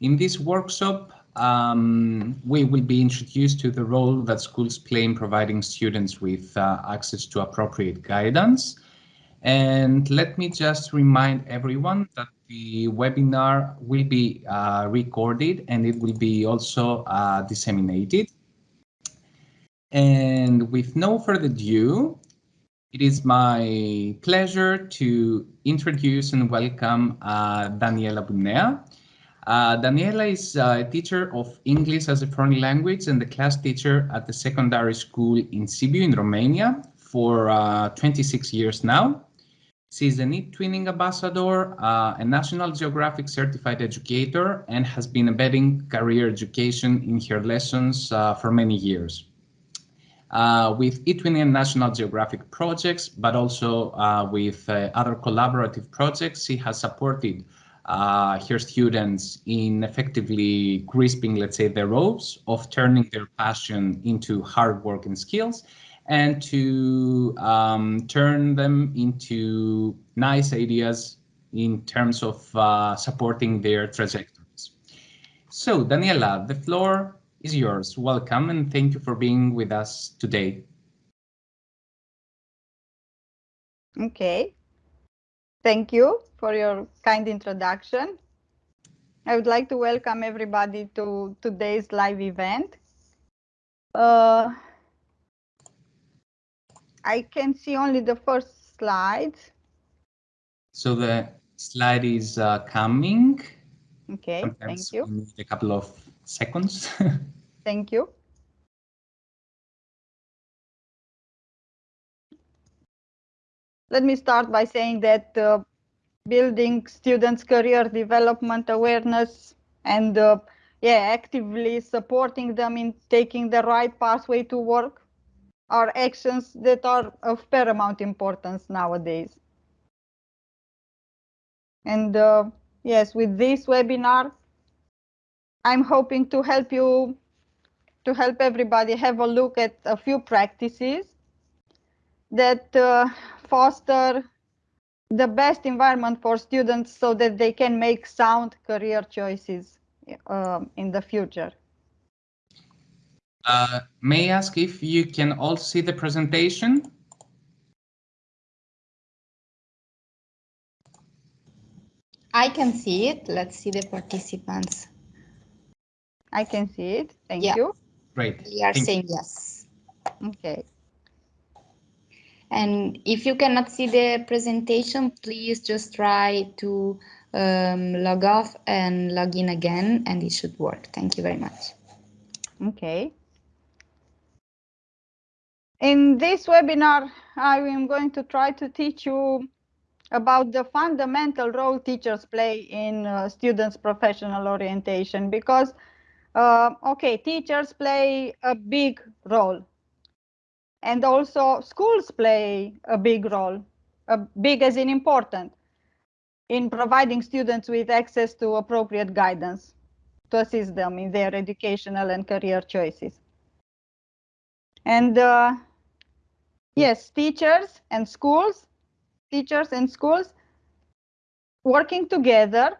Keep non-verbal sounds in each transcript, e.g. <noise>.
In this workshop, um, we will be introduced to the role that schools play in providing students with uh, access to appropriate guidance. And let me just remind everyone that the webinar will be uh, recorded and it will be also uh, disseminated. And with no further ado, it is my pleasure to introduce and welcome uh, Daniela Bunea. Uh, Daniela is a teacher of English as a foreign language and the class teacher at the secondary school in Sibiu in Romania for uh, 26 years now. She's an eTwinning Ambassador, uh, a National Geographic Certified Educator, and has been embedding career education in her lessons uh, for many years. Uh, with eTwinning and National Geographic projects, but also uh, with other collaborative projects, she has supported her students in effectively crisping, let's say, the ropes of turning their passion into hard work and skills and to um, turn them into nice ideas in terms of uh, supporting their trajectories. So, Daniela, the floor is yours. Welcome and thank you for being with us today. Okay. Thank you for your kind introduction. I would like to welcome everybody to today's live event. Uh, I can see only the first slide. So the slide is uh, coming. Okay, Sometimes thank you. A couple of seconds. <laughs> Thank you. Let me start by saying that uh, building students' career development awareness and uh, yeah, actively supporting them in taking the right pathway to work are actions that are of paramount importance nowadays. And uh, yes, with this webinar, I'm hoping to help you, to help everybody have a look at a few practices that uh, foster the best environment for students so that they can make sound career choices um, in the future. Uh, may I ask if you can all see the presentation? I can see it. Let's see the participants. I can see it. Thank Yeah. you. Great. We are Thank- saying yes. Okay. And if you cannot see the presentation, please just try to um, log off and log in again, and it should work. Thank you very much. Okay. In this webinar, I am going to try to teach you about the fundamental role teachers play in uh, students' professional orientation because, uh, okay, teachers play a big role. And also schools play a big role, a big as in important, in providing students with access to appropriate guidance to assist them in their educational and career choices. And uh, yes, teachers and schools, teachers and schools working together,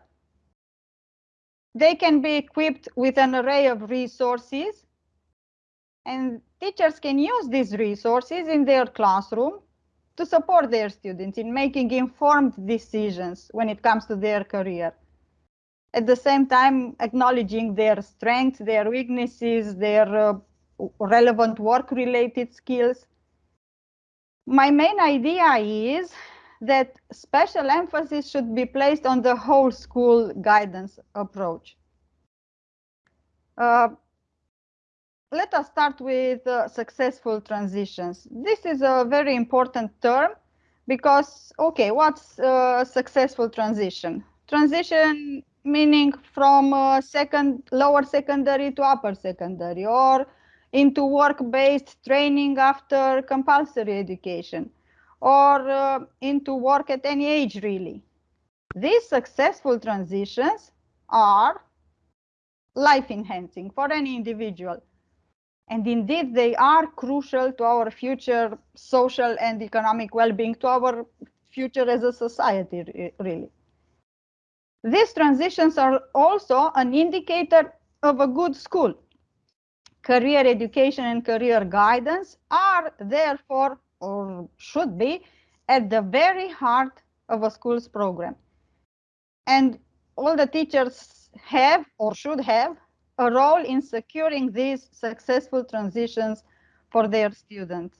they can be equipped with an array of resources and teachers can use these resources in their classroom to support their students in making informed decisions when it comes to their career at the same time acknowledging their strengths, their weaknesses, their uh, relevant work-related skills. My main idea is that special emphasis should be placed on the whole school guidance approach. Uh, let us start with uh, successful transitions. This is a very important term because, okay, what's a successful transition? Transition meaning from uh, second lower secondary to upper secondary or into work-based training after compulsory education or uh, into work at any age really. These successful transitions are life enhancing for any individual. And indeed, they are crucial to our future social and economic well-being, to our future as a society, really. These transitions are also an indicator of a good school. Career education and career guidance are therefore, or should be, at the very heart of a school's program. And all the teachers have or should have a role in securing these successful transitions for their students.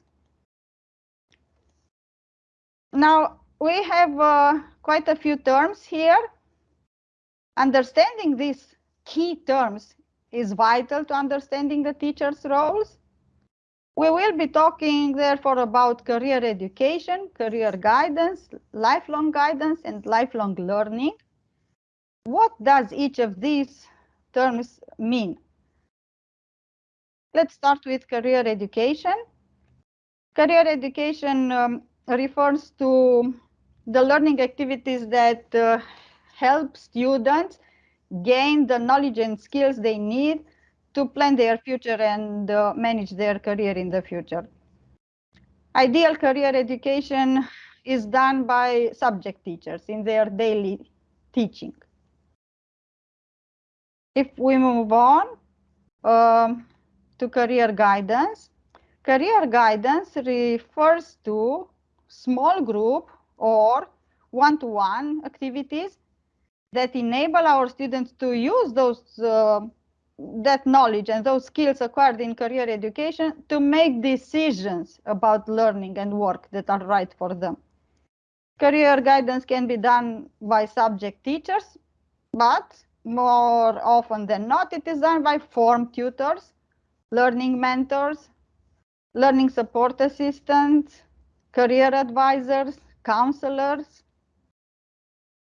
Now, we have uh, quite a few terms here. Understanding these key terms is vital to understanding the teacher's roles. We will be talking therefore about career education, career guidance, lifelong guidance, and lifelong learning. What does each of these terms mean? Let's start with career education. Career education um, refers to the learning activities that uh, help students gain the knowledge and skills they need to plan their future and uh, manage their career in the future. Ideal career education is done by subject teachers in their daily teaching. If we move on um, to career guidance, career guidance refers to small group or one-to-one -one activities that enable our students to use those uh, that knowledge and those skills acquired in career education to make decisions about learning and work that are right for them. Career guidance can be done by subject teachers, but more often than not, it is done by form tutors, learning mentors, learning support assistants, career advisors, counselors.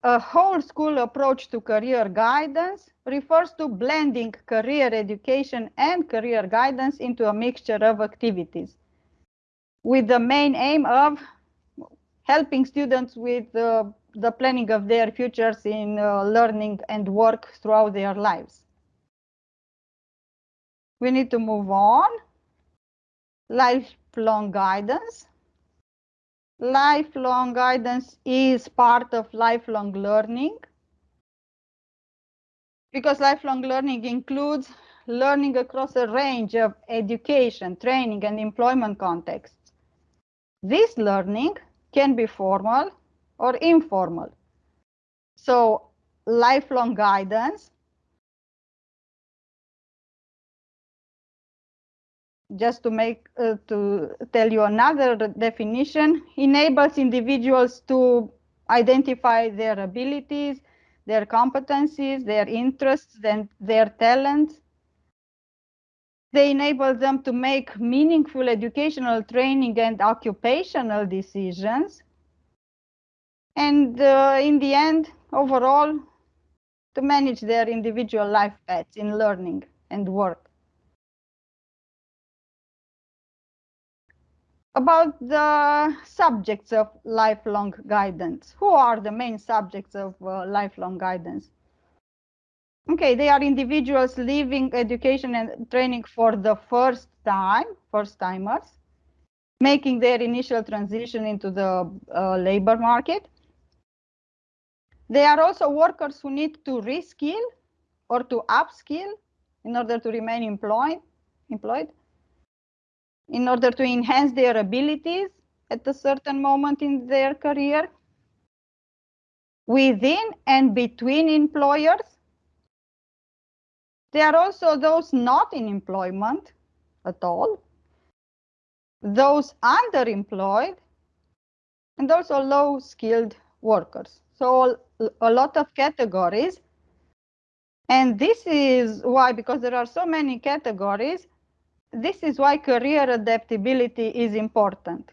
A whole school approach to career guidance refers to blending career education and career guidance into a mixture of activities with the main aim of helping students with uh, the planning of their futures in uh, learning and work throughout their lives. We need to move on. Lifelong guidance. Lifelong guidance is part of lifelong learning because lifelong learning includes learning across a range of education, training, and employment contexts. This learning can be formal or informal. So lifelong guidance just to make uh, to tell you another definition enables individuals to identify their abilities their competencies their interests and their talents they enable them to make meaningful educational training and occupational decisions and uh, in the end overall to manage their individual life paths in learning and work about the subjects of lifelong guidance. Who are the main subjects of uh, lifelong guidance? Okay, they are individuals leaving education and training for the first time, first timers, making their initial transition into the uh, labor market. They are also workers who need to reskill or to upskill in order to remain employed. employed in order to enhance their abilities at a certain moment in their career within and between employers. There are also those not in employment at all, those underemployed, and also low skilled workers. So a lot of categories. And this is why, because there are so many categories, this is why career adaptability is important.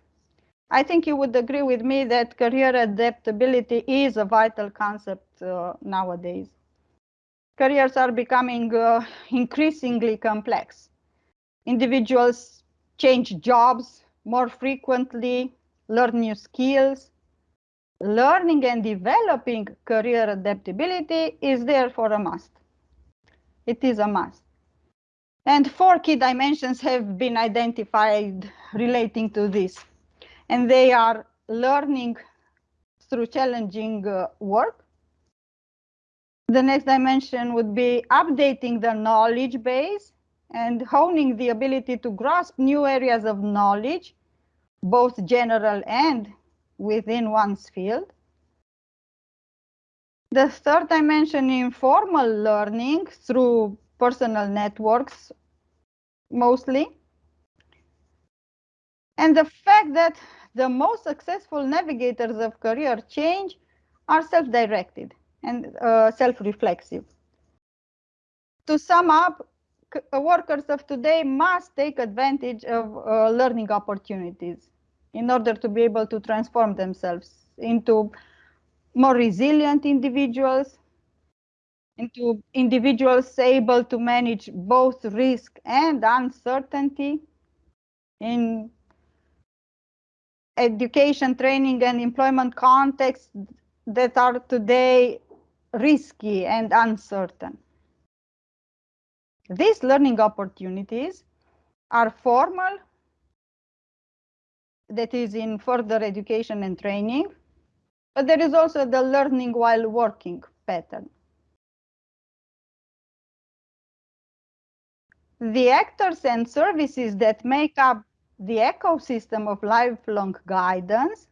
I think you would agree with me that career adaptability is a vital concept uh, nowadays. Careers are becoming uh, increasingly complex. Individuals change jobs more frequently, learn new skills. Learning and developing career adaptability is therefore a must. It is a must. And four key dimensions have been identified relating to this. And they are learning through challenging uh, work, The next dimension would be updating the knowledge base and honing the ability to grasp new areas of knowledge, both general and within one's field. The third dimension, informal learning through personal networks, mostly. And the fact that the most successful navigators of career change are self-directed and uh, self-reflexive. To sum up, workers of today must take advantage of uh, learning opportunities in order to be able to transform themselves into more resilient individuals, into individuals able to manage both risk and uncertainty in education, training, and employment contexts that are today risky and uncertain. These learning opportunities are formal, that is in further education and training, but there is also the learning while working pattern. The actors and services that make up the ecosystem of lifelong guidance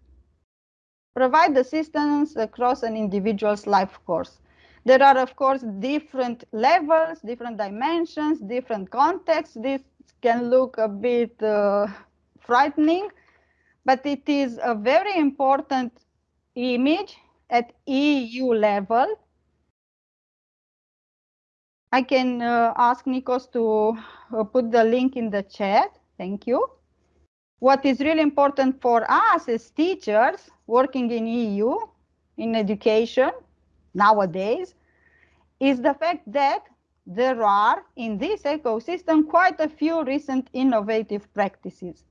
provide assistance across an individual's life course. There are, of course, different levels, different dimensions, different contexts. This can look a bit uh, frightening, but it is a very important image at EU level. I can uh, ask Nikos to uh, put the link in the chat. Thank you. What is really important for us as teachers working in EU, in education, nowadays, is the fact that there are in this ecosystem quite a few recent innovative practices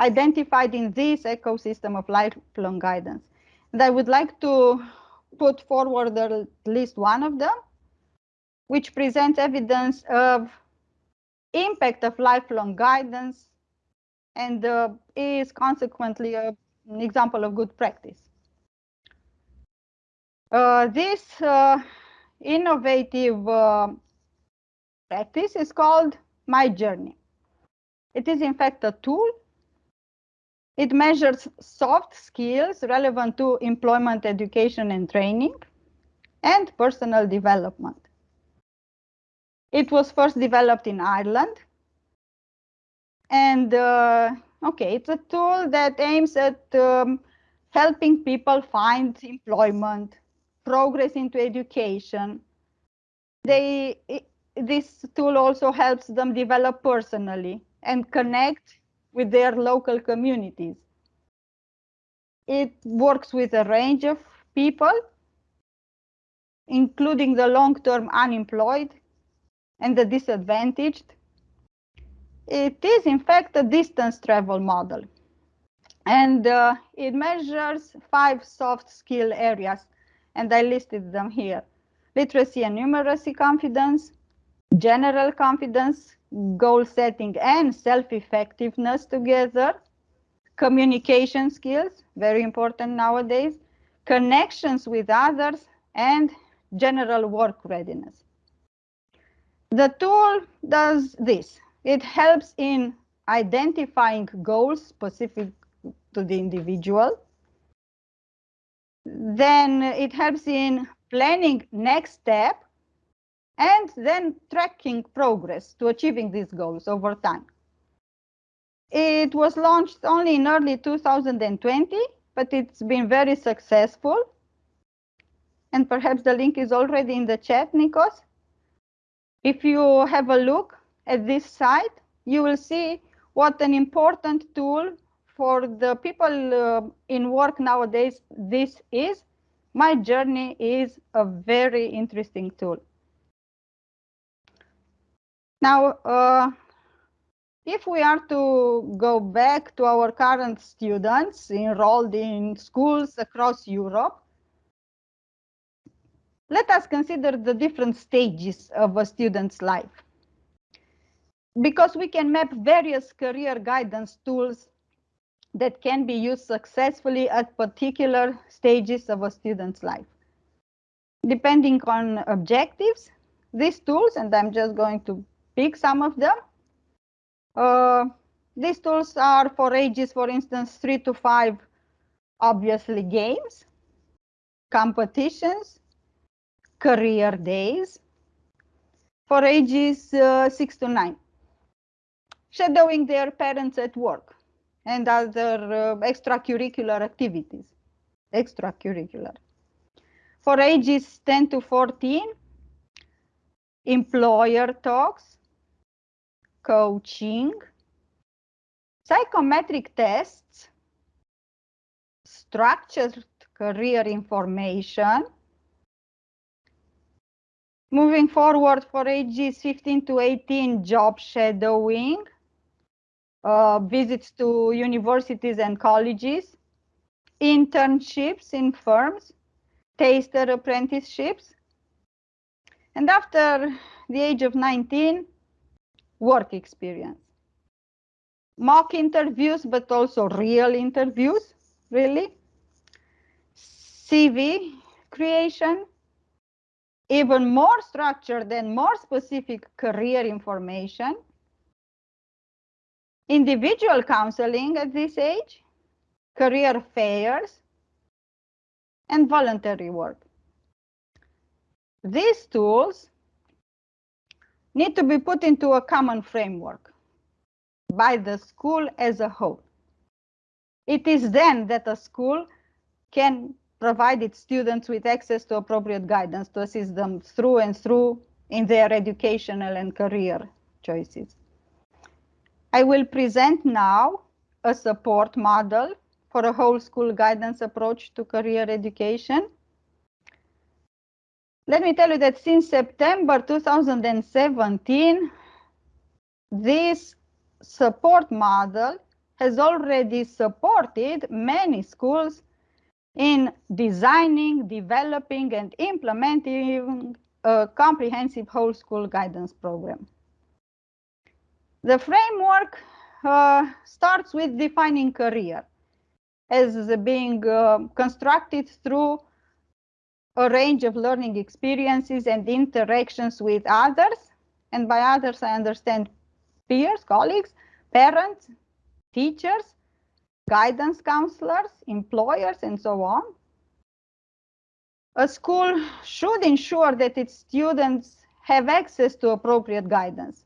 identified in this ecosystem of lifelong guidance. And I would like to put forward at least one of them, which presents evidence of impact of lifelong guidance and uh, is consequently a, an example of good practice. Uh, this uh, innovative uh, practice is called My Journey. It is in fact a tool. It measures soft skills relevant to employment, education and training and personal development. It was first developed in Ireland and uh, okay, it's a tool that aims at um, helping people find employment, progress into education. They, it, this tool also helps them develop personally and connect with their local communities. It works with a range of people, including the long-term unemployed and the disadvantaged, it is in fact a distance travel model. And uh, it measures five soft skill areas, and I listed them here. Literacy and numeracy confidence, general confidence, goal setting and self-effectiveness together, communication skills, very important nowadays, connections with others, and general work readiness. The tool does this. It helps in identifying goals specific to the individual. Then it helps in planning next step and then tracking progress to achieving these goals over time. It was launched only in early 2020, but it's been very successful. And perhaps the link is already in the chat, Nikos. If you have a look, at this site, you will see what an important tool for the people uh, in work nowadays this is. My journey is a very interesting tool. Now, uh, if we are to go back to our current students enrolled in schools across Europe, let us consider the different stages of a student's life because we can map various career guidance tools that can be used successfully at particular stages of a student's life. depending on objectives, these tools, and I'm just going to pick some of them. Uh, these tools are for ages, for instance, three to five, obviously games, competitions, career days, for ages uh, six to nine, shadowing their parents at work and other uh, extracurricular activities, extracurricular. For ages 10 to 14, employer talks, coaching, psychometric tests, structured career information. Moving forward for ages 15 to 18, job shadowing, uh, visits to universities and colleges, internships in firms, taster apprenticeships, and after the age of 19, work experience. Mock interviews, but also real interviews, really. CV creation, even more structured and more specific career information. Individual counseling at this age, career fairs, and voluntary work. These tools need to be put into a common framework by the school as a whole. It is then that a school can provide its students with access to appropriate guidance to assist them through and through in their educational and career choices. I will present now a support model for a whole school guidance approach to career education. Let me tell you that since September 2017, this support model has already supported many schools in designing, developing, and implementing a comprehensive whole school guidance program. The framework uh, starts with defining career as being uh, constructed through a range of learning experiences and interactions with others. And by others, I understand peers, colleagues, parents, teachers, guidance counselors, employers, and so on. A school should ensure that its students have access to appropriate guidance.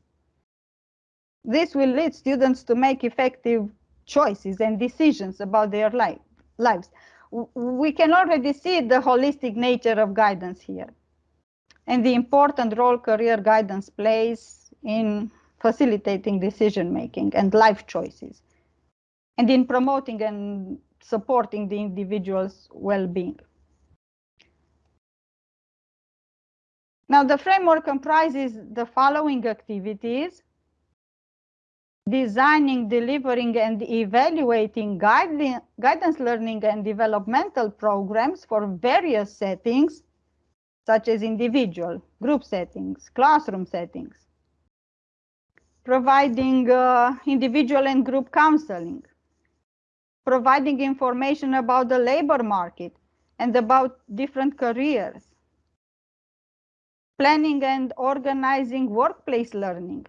This will lead students to make effective choices and decisions about their life, lives. We can already see the holistic nature of guidance here and the important role career guidance plays in facilitating decision making and life choices and in promoting and supporting the individual's well-being. Now the framework comprises the following activities designing, delivering, and evaluating guide guidance learning and developmental programs for various settings, such as individual, group settings, classroom settings. Providing uh, individual and group counseling. Providing information about the labor market and about different careers. Planning and organizing workplace learning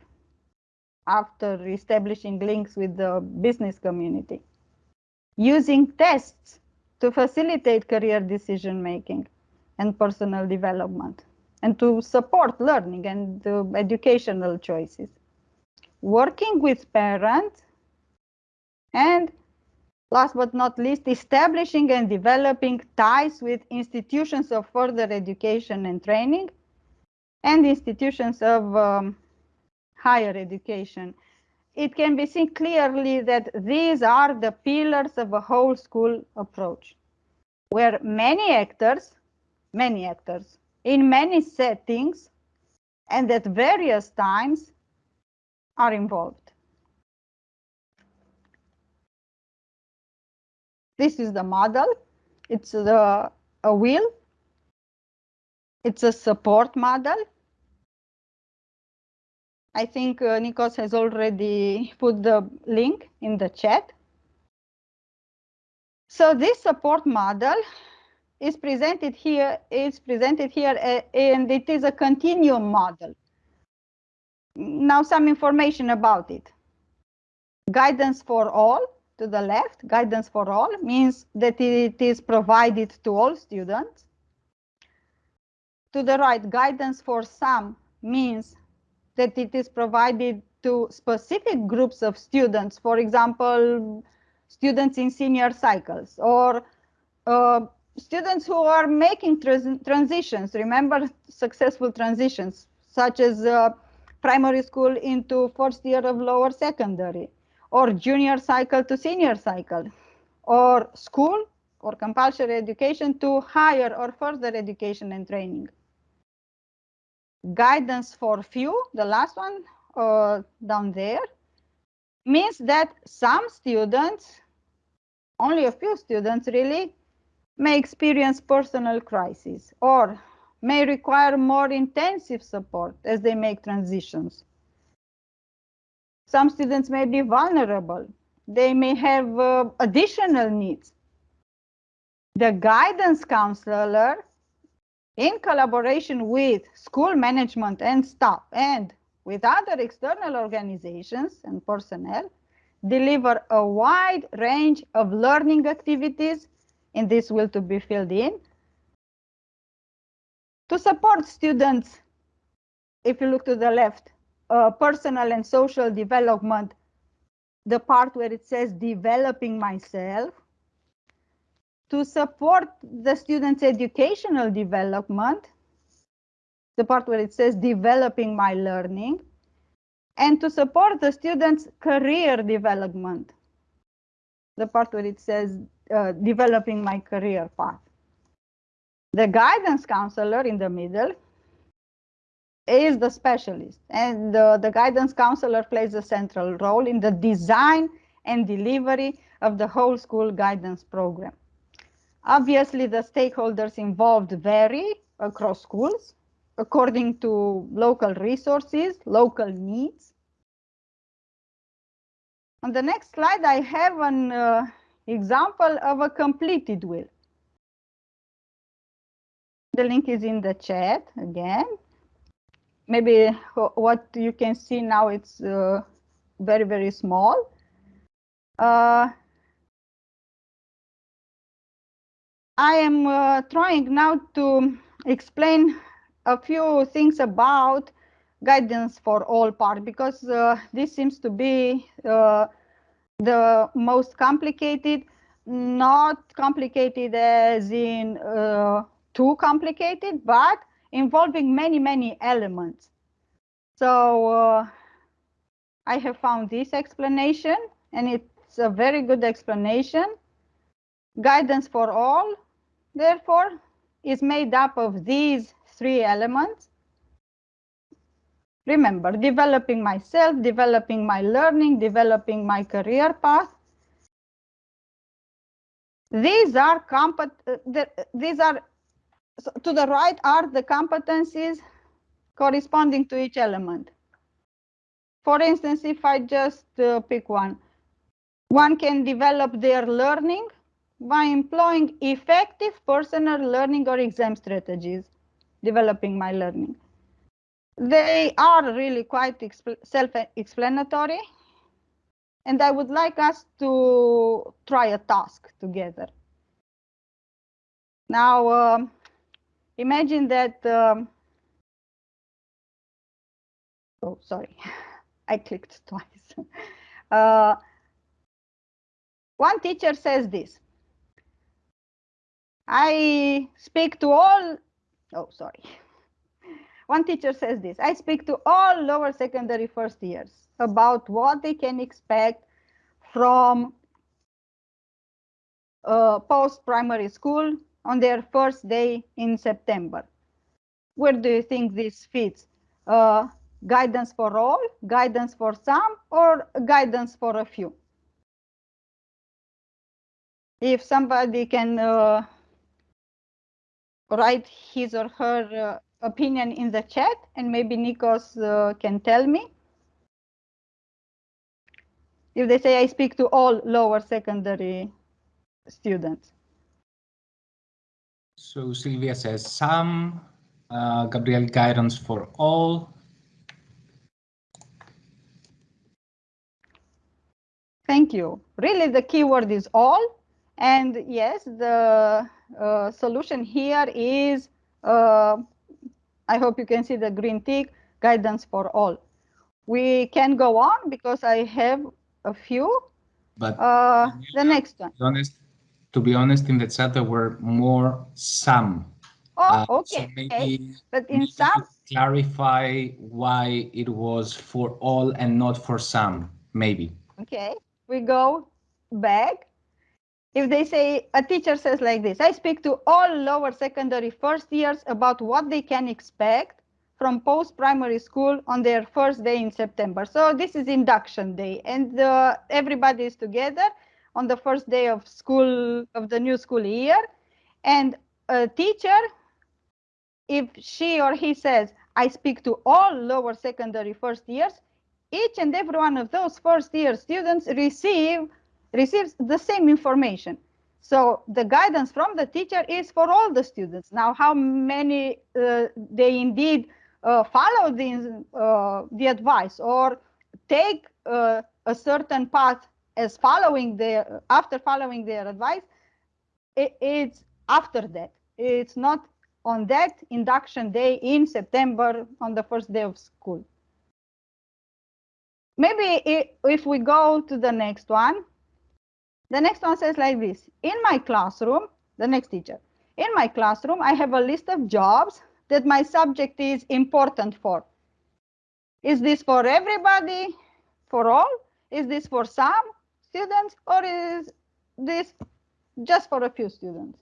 after establishing links with the business community. Using tests to facilitate career decision making and personal development and to support learning and uh, educational choices. Working with parents and last but not least, establishing and developing ties with institutions of further education and training and institutions of um, higher education. It can be seen clearly that these are the pillars of a whole school approach, where many actors, many actors, in many settings and at various times are involved. This is the model. It's the, a wheel. It's a support model I think uh, Nikos has already put the link in the chat. So this support model is presented here is presented here and it is a continuum model. Now some information about it. Guidance for all to the left, guidance for all means that it is provided to all students. To the right, guidance for some means that it is provided to specific groups of students, for example, students in senior cycles or uh, students who are making trans transitions, remember successful transitions, such as uh, primary school into first year of lower secondary, or junior cycle to senior cycle, or school or compulsory education to higher or further education and training. Guidance for few, the last one uh, down there, means that some students, only a few students really, may experience personal crisis or may require more intensive support as they make transitions. Some students may be vulnerable. They may have uh, additional needs. The guidance counselor, in collaboration with school management and staff and with other external organizations and personnel, deliver a wide range of learning activities in this will to be filled in. To support students, if you look to the left, uh, personal and social development, the part where it says developing myself, to support the students' educational development, the part where it says developing my learning, and to support the students' career development, the part where it says uh, developing my career path. The guidance counselor in the middle is the specialist and the, the guidance counselor plays a central role in the design and delivery of the whole school guidance program. Obviously, the stakeholders involved vary across schools according to local resources, local needs. On the next slide, I have an uh, example of a completed will. The link is in the chat again. Maybe what you can see now, it's uh, very, very small. Uh, I am uh, trying now to explain a few things about guidance for all part because uh, this seems to be uh, the most complicated, not complicated as in uh, too complicated, but involving many, many elements. So uh, I have found this explanation and it's a very good explanation. Guidance for all, therefore, is made up of these three elements Remember, developing myself, developing my learning, developing my career path. These are compet the, these are so to the right are the competencies corresponding to each element. For instance, if I just uh, pick one, one can develop their learning by employing effective personal learning or exam strategies, developing my learning. They are really quite self-explanatory. And I would like us to try a task together. Now, um, imagine that, um, oh, sorry, <laughs> I clicked twice. <laughs> Uh, one teacher says this. I speak to all, oh, sorry. <laughs> One teacher says this, I speak to all lower secondary first years about what they can expect from post-primary school on their first day in September. Where do you think this fits? Uh, guidance for all, guidance for some, or guidance for a few? If somebody can uh, write his or her uh, opinion in the chat and maybe Nikos uh, can tell me. If they say I speak to all lower secondary students. So Sylvia says some, uh, Gabriel guidance for all. Thank you. Really, the keyword is all. And yes, the uh, solution here is, uh, I hope you can see the green tick, guidance for all. We can go on because I have a few. But Uh, the next one. to be honest, to be honest, in the chat there were more some. Oh, Uh, so okay. maybe, But in some, clarify why it was for all and not for some. Maybe. okay, we go back. If they say, a teacher says like this, I speak to all lower secondary first years about what they can expect from post-primary school on their first day in September. So this is induction day and uh, everybody is together on the first day of school, of the new school year. And a teacher, if she or he says, I speak to all lower secondary first years, each and every one of those first year students receive receives the same information. So the guidance from the teacher is for all the students. Now, how many uh, they indeed uh, follow the, uh, the advice or take uh, a certain path as following their, after following their advice, it, it's after that. It's not on that induction day in September on the first day of school. Maybe if we go to the next one, the next one says like this, in my classroom, the next teacher, in my classroom, I have a list of jobs that my subject is important for. Is this for everybody, for all? Is this for some students or is this just for a few students?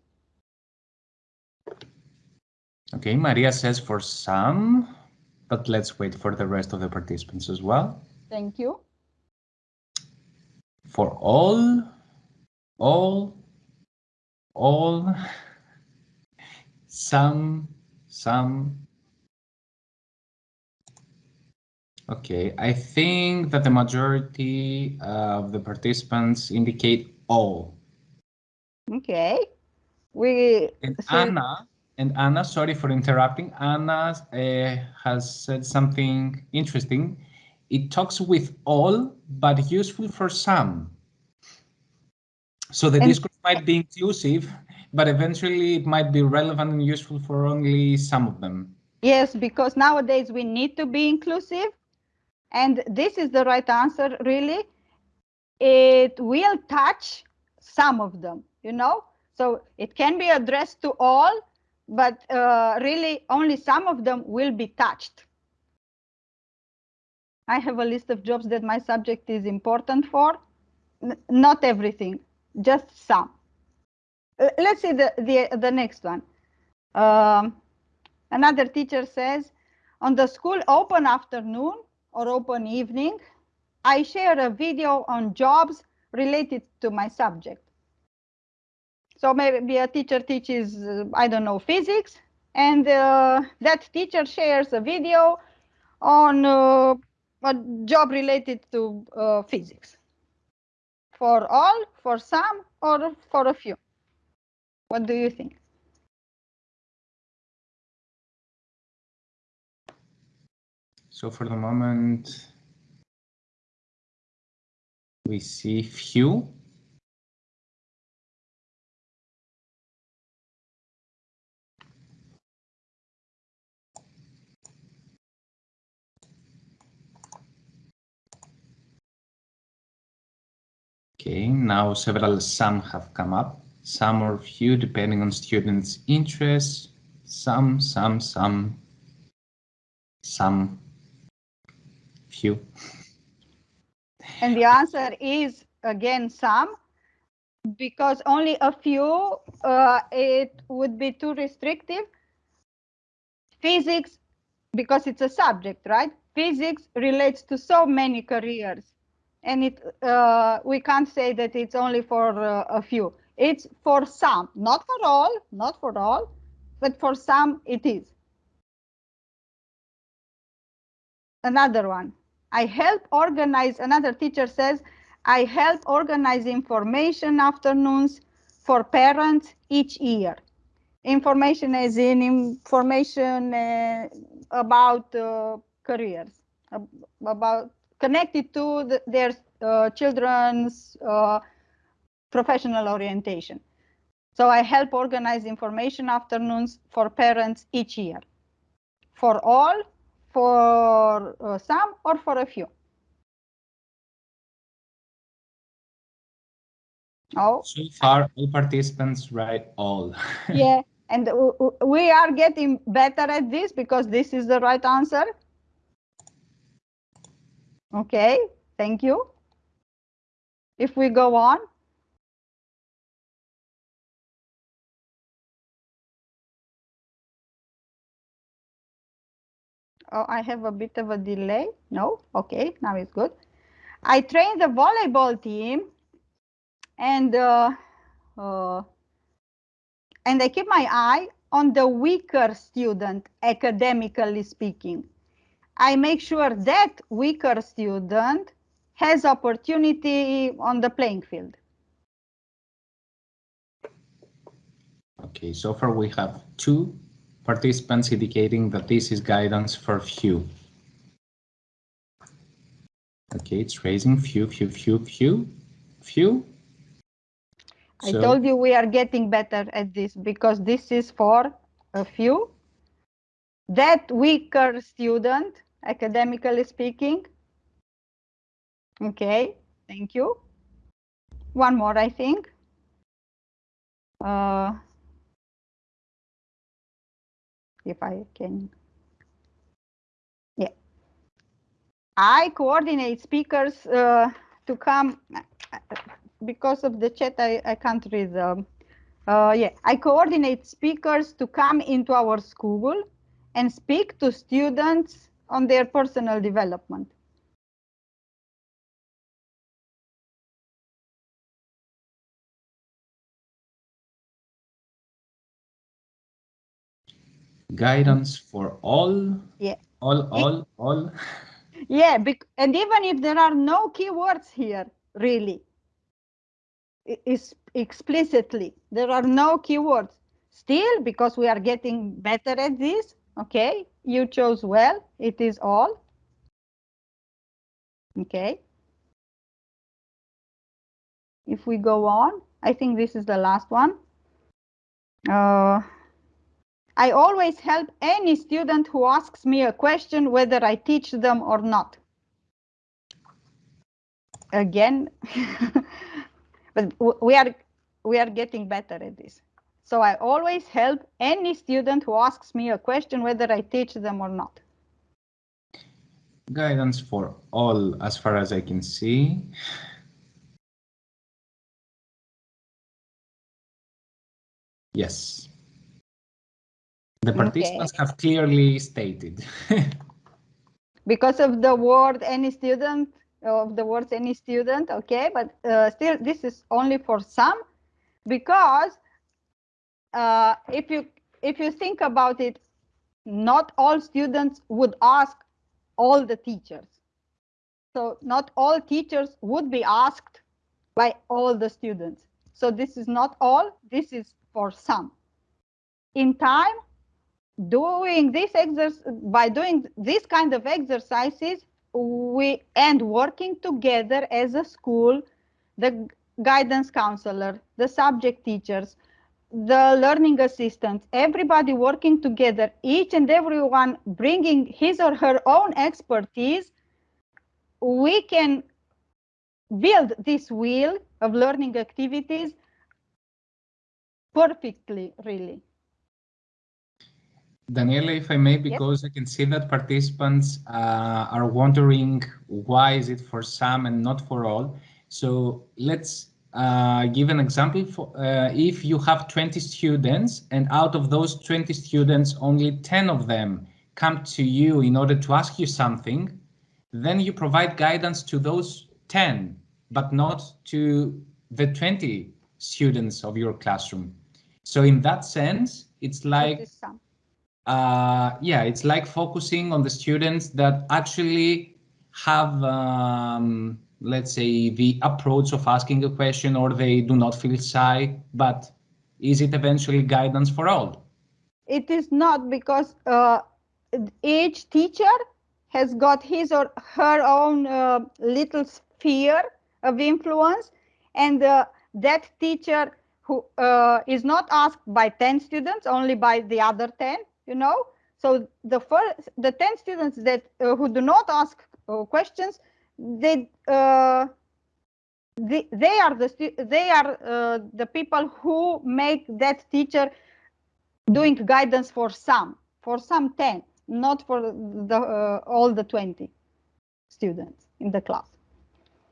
Okay, Maria says for some, but let's wait for the rest of the participants as well. Thank you. For all, all, all, some, some. Okay, I think that the majority of the participants indicate all. Okay. We And so- Anna, and Anna, sorry for interrupting. Anna uh, has said something interesting. It talks with all, but useful for some. So the And- discourse might be inclusive, but eventually it might be relevant and useful for only some of them. Yes, because nowadays we need to be inclusive. And this is the right answer, really. It will touch some of them, you know? So it can be addressed to all, but uh, really only some of them will be touched. I have a list of jobs that my subject is important for. N not everything, just some. Uh, let's see the, the, the next one. Um, Another teacher says, on the school open afternoon or open evening, I share a video on jobs related to my subject. So maybe a teacher teaches, uh, I don't know, physics, and uh, that teacher shares a video on uh, a job related to uh, physics. For all, for some, or for a few? What do you think? So for the moment, we see few. Okay, now several some have come up, some or few depending on students' interests, some, some, some, some, few. And the answer is again some, because only a few, uh, it would be too restrictive. Physics, because it's a subject, right? Physics relates to so many careers. And it, uh, we can't say that it's only for uh, a few. It's for some, not for all, not for all, but for some it is. Another one. I help organize, another teacher says, I help organize information afternoons for parents each year. information as in information uh, about uh, careers, about connected to the, their uh, children's uh, professional orientation. So I help organize information afternoons for parents each year, for all, for uh, some, or for a few. Oh. So far, all participants write all. yeah, <laughs> and we are getting better at this because this is the right answer. Okay, thank you. If we go on. Oh, I have a bit of a delay. No, okay, now it's good. I train the volleyball team and uh, uh, and I keep my eye on the weaker student, academically speaking. I make sure that weaker student has opportunity on the playing field. Okay, so far we have two participants indicating that this is guidance for few. Okay, it's raising few, few, few, few, few. I told you we are getting better at this because this is for a few. That weaker student, academically speaking. Okay, thank you. One more, I think. Uh, if I can. Yeah. I coordinate speakers uh, to come because of the chat, I, I can't read them. Uh, yeah, I coordinate speakers to come into our school and speak to students on their personal development. Guidance for all? Yeah. All, all, all? Yeah, and even if there are no keywords here, really, is explicitly. There are no keywords. Still, because we are getting better at this, okay, you chose well, it is all. Okay. If we go on, I think this is the last one. Uh, I always help any student who asks me a question, whether I teach them or not. Again, <laughs> but we are we are getting better at this. So I always help any student who asks me a question, whether I teach them or not. Guidance for all, as far as I can see. Yes. The participants okay. have clearly stated. <laughs> because of the word any student, of the words any student, okay, but uh, still this is only for some because uh, if you if you think about it, not all students would ask all the teachers. So not all teachers would be asked by all the students. So this is not all, this is for some. In time, doing this exercise by doing this kind of exercises, we and working together as a school, the guidance counselor, the subject teachers, the learning assistants, everybody working together, each and everyone bringing his or her own expertise, we can build this wheel of learning activities perfectly, really. Daniela, if I may, because yes. I can see that participants uh, are wondering why is it for some and not for all. So let's uh, give an example. For, uh, if you have 20 students and out of those 20 students, only 10 of them come to you in order to ask you something, then you provide guidance to those 10, but not to the 20 students of your classroom. So in that sense, it's like uh, yeah, it's like focusing on the students that actually have, um, let's say, the approach of asking a question or they do not feel shy, but is it eventually guidance for all? It is not because uh, each teacher has got his or her own uh, little sphere of influence and uh, that teacher who uh, is not asked by 10 students only by the other 10 you know so the first the 10 students that uh, who do not ask uh, questions they uh, they, they are the they are uh, the people who make that teacher doing guidance for some for some 10 not for the uh, all the 20 students in the class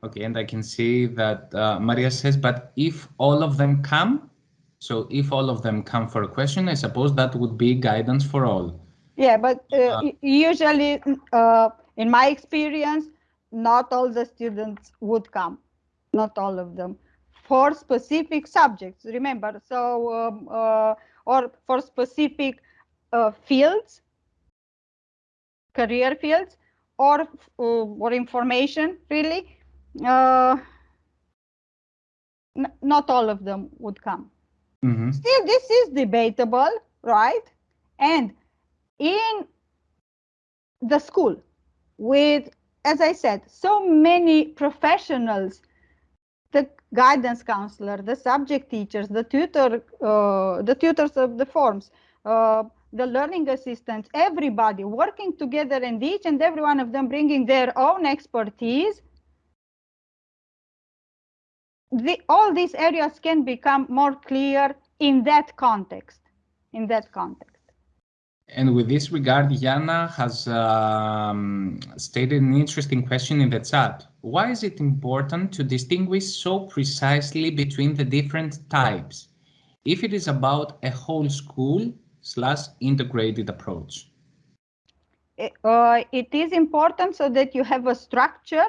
Okay, and I can see that uh, Maria says, but if all of them come, so if all of them come for a question, I suppose that would be guidance for all. Yeah, but uh, uh, usually, uh, in my experience, not all the students would come, not all of them, for specific subjects. Remember, so um, uh, or for specific uh, fields, career fields, or or information really uh, not all of them would come. Mm -hmm. Still, this is debatable, right? And in the school, with, as I said, so many professionals, the guidance counselor, the subject teachers, the tutor, uh, the tutors of the forms, uh, the learning assistants, everybody working together and each and every one of them bringing their own expertise the, all these areas can become more clear in that context, in that context. And with this regard, Jana has um, stated an interesting question in the chat. Why is it important to distinguish so precisely between the different types, if it is about a whole school slash integrated approach? Uh, it is important so that you have a structure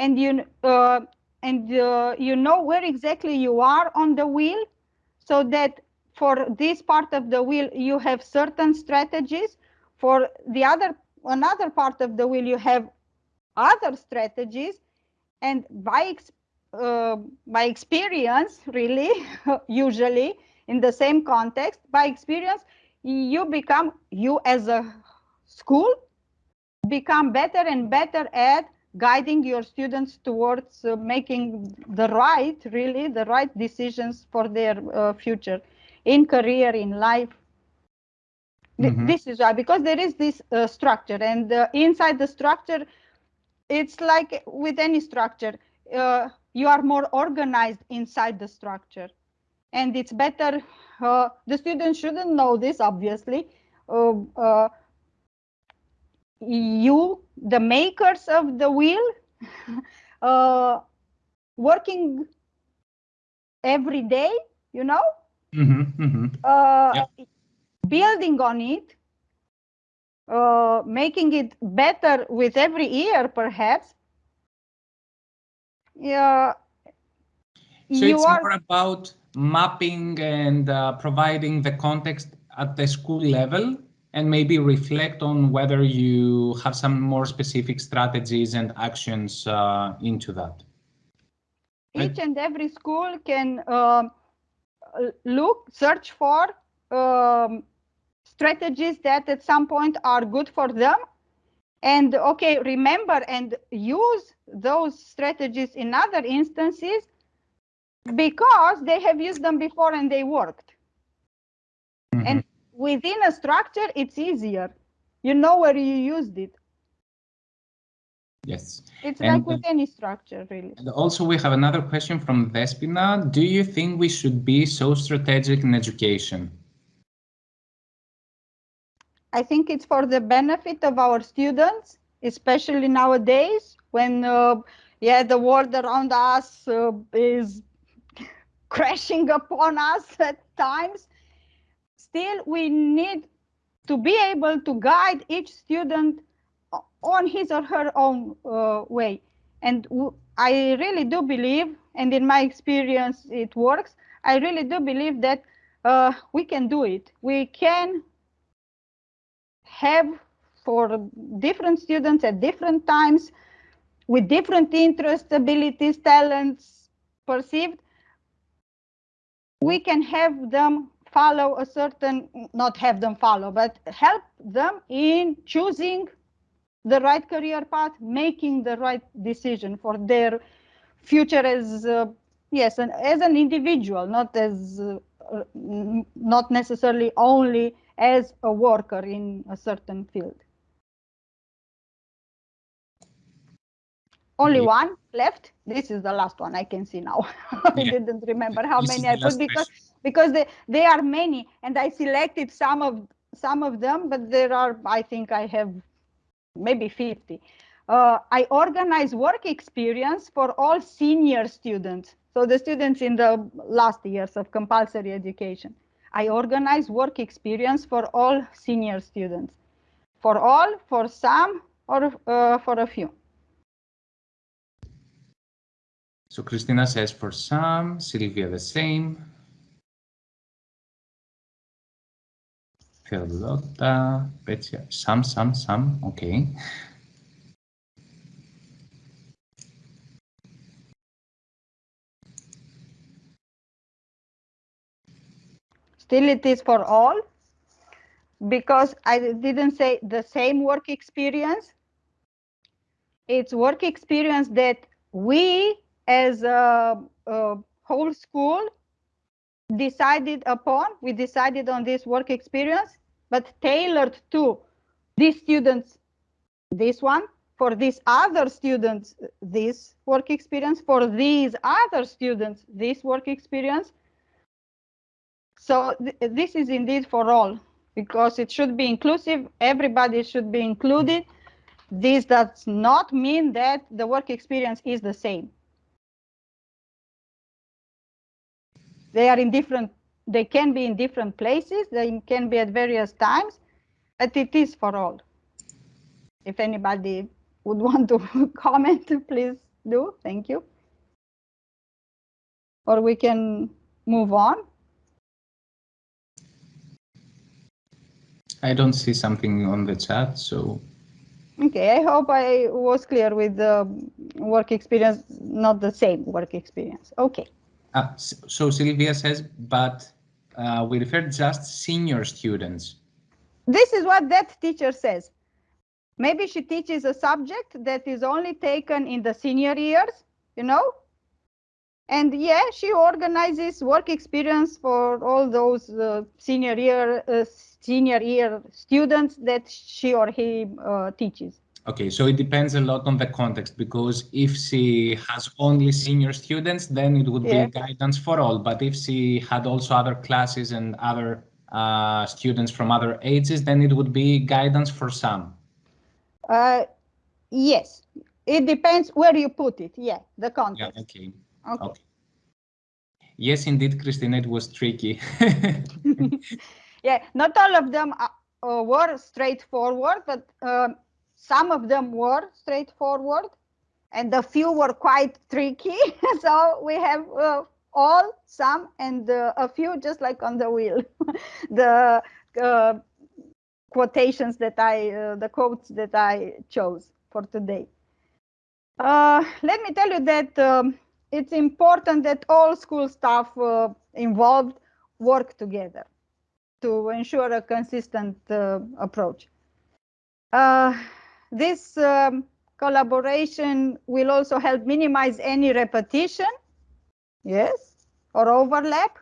and you uh, and uh, you know where exactly you are on the wheel so that for this part of the wheel you have certain strategies. For the other another part of the wheel you have other strategies. And by uh, by experience really <laughs> usually in the same context by experience you become you as a school become better and better at guiding your students towards uh, making the right, really, the right decisions for their uh, future in career, in life. Mm -hmm. This is why, because there is this uh, structure and uh, inside the structure, it's like with any structure, uh, you are more organized inside the structure. And it's better, uh, the students shouldn't know this, obviously, you, the makers of the wheel, <laughs> uh, working every day, you know, mm -hmm, mm -hmm. Uh, yeah. building on it, uh, making it better with every year, perhaps. Yeah. So it's are... more about mapping and uh, providing the context at the school level and maybe reflect on whether you have some more specific strategies and actions uh, into that. Each and every school can uh, look, search for um, strategies that at some point are good for them. And okay, remember and use those strategies in other instances because they have used them before and they worked. Mm -hmm. And within a structure, it's easier. You know where you used it. Yes. It's and, like with any structure, really. And also, we have another question from Despina. Do you think we should be so strategic in education? I think it's for the benefit of our students, especially nowadays when, uh, yeah, the world around us uh, is <laughs> crashing upon us at times still we need to be able to guide each student on his or her own uh, way. And I really do believe, and in my experience it works, I really do believe that uh, we can do it. We can have for different students at different times with different interests, abilities, talents perceived, we can have them follow a certain, not have them follow, but help them in choosing the right career path, making the right decision for their future as, uh, yes, and as an individual, not as, uh, not necessarily only as a worker in a certain field. Only yeah. one left. This is the last one I can see now. <laughs> I yeah. didn't remember how this many I put because question. because they, they are many and I selected some of some of them, but there are I think I have maybe 50. Uh, I organize work experience for all senior students. So the students in the last years of compulsory education. I organize work experience for all senior students. For all, for some, or uh, for a few. So Christina says for some, Sylvia the same. Carlotta, Betsy, some, some, some, okay. Still it is for all because I didn't say the same work experience. It's work experience that we as a, a whole school decided upon, we decided on this work experience, but tailored to these students, this one, for these other students, this work experience, for these other students, this work experience. So th this is indeed for all, because it should be inclusive, everybody should be included. This does not mean that the work experience is the same. They are in different, they can be in different places, they can be at various times, but it is for all. If anybody would <laughs> want to <laughs> comment, please do. Thank you. Or we can move on. I don't see something on the chat, so. Okay, I hope I was clear with the work experience, not the same work experience. Okay. Uh, so Sylvia says, but uh, we refer just senior students. This is what that teacher says. Maybe she teaches a subject that is only taken in the senior years, you know? And yeah, she organizes work experience for all those uh, senior year uh, senior year students that she or he uh, teaches. Okay, so it depends a lot on the context because if she has only senior students, then it would yeah. be guidance for all. But if she had also other classes and other uh, students from other ages, then it would be guidance for some. Uh, yes, it depends where you put it. Yeah, the context. Yeah, okay. okay. okay. Yes, indeed, Christina, it was tricky. <laughs> <laughs> yeah, not all of them are, uh, were straightforward, but um, some of them were straightforward and a few were quite tricky. <laughs> so we have uh, all, some, and uh, a few just like on the wheel. <laughs> the uh, quotations that I, uh, the quotes that I chose for today. Uh, let me tell you that um, it's important that all school staff uh, involved work together to ensure a consistent approach. This um, collaboration will also help minimize any repetition, yes, or overlap.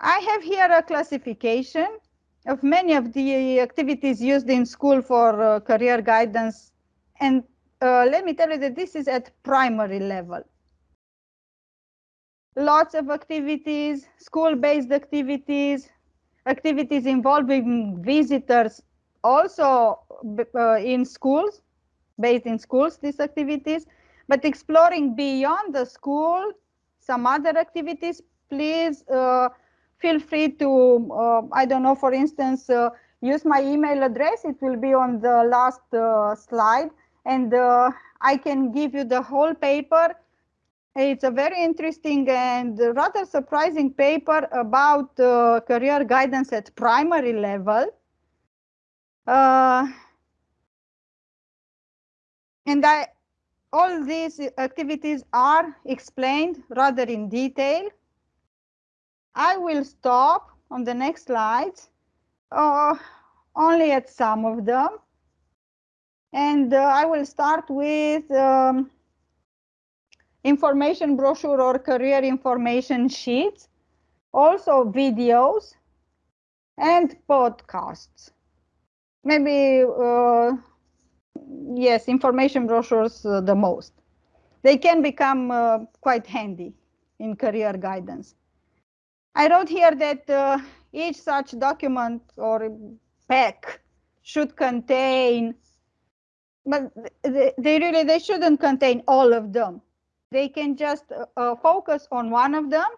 I have here a classification of many of the activities used in school for uh, career guidance. And uh, let me tell you that this is at primary level. Lots of activities, school-based activities, activities involving visitors also uh, in schools, based in schools, these activities, but exploring beyond the school, some other activities, please uh, feel free to, uh, I don't know, for instance, uh, use my email address. It will be on the last uh, slide and uh, I can give you the whole paper. It's a very interesting and rather surprising paper about career guidance at primary level. Uh, and all these activities are explained rather in detail. I will stop on the next slide, uh, only at some of them. And uh, I will start with um, information brochure or career information sheets, also videos and podcasts. Maybe, uh, yes, information brochures uh, the most. They can become uh, quite handy in career guidance. I wrote here that uh, each such document or pack should contain, but they, they really, they shouldn't contain all of them. They can just uh, focus on one of them.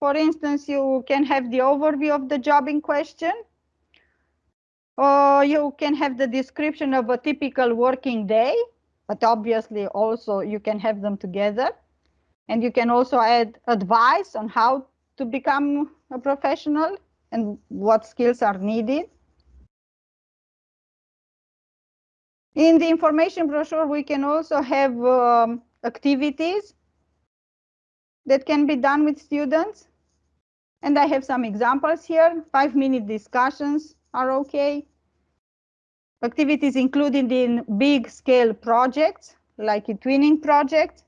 For instance, you can have the overview of the job in question. Or you can have the description of a typical working day, but obviously also you can have them together. And you can also add advice on how to become a professional and what skills are needed. In the information brochure, we can also have um, activities that can be done with students. And I have some examples here. Five minute discussions are okay. Activities included in big scale projects like an eTwinning project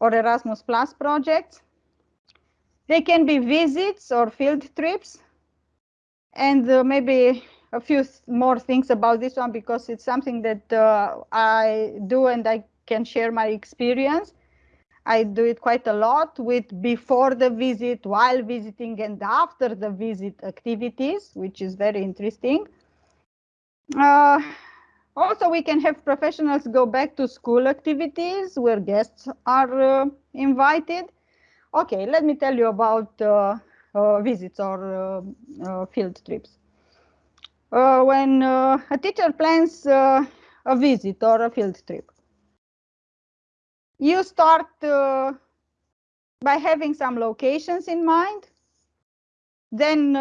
or Erasmus Plus projects. They can be visits or field trips. And uh, maybe a few more things about this one because it's something that uh, I do and I can share my experience. I do it quite a lot with before the visit, while visiting and after the visit activities, which is very interesting. Uh, also, we can have professionals go back to school activities where guests are uh, invited. Okay, let me tell you about uh, uh visits or uh, uh, field trips. when a teacher plans a visit or a field trip, you start by having some locations in mind. Then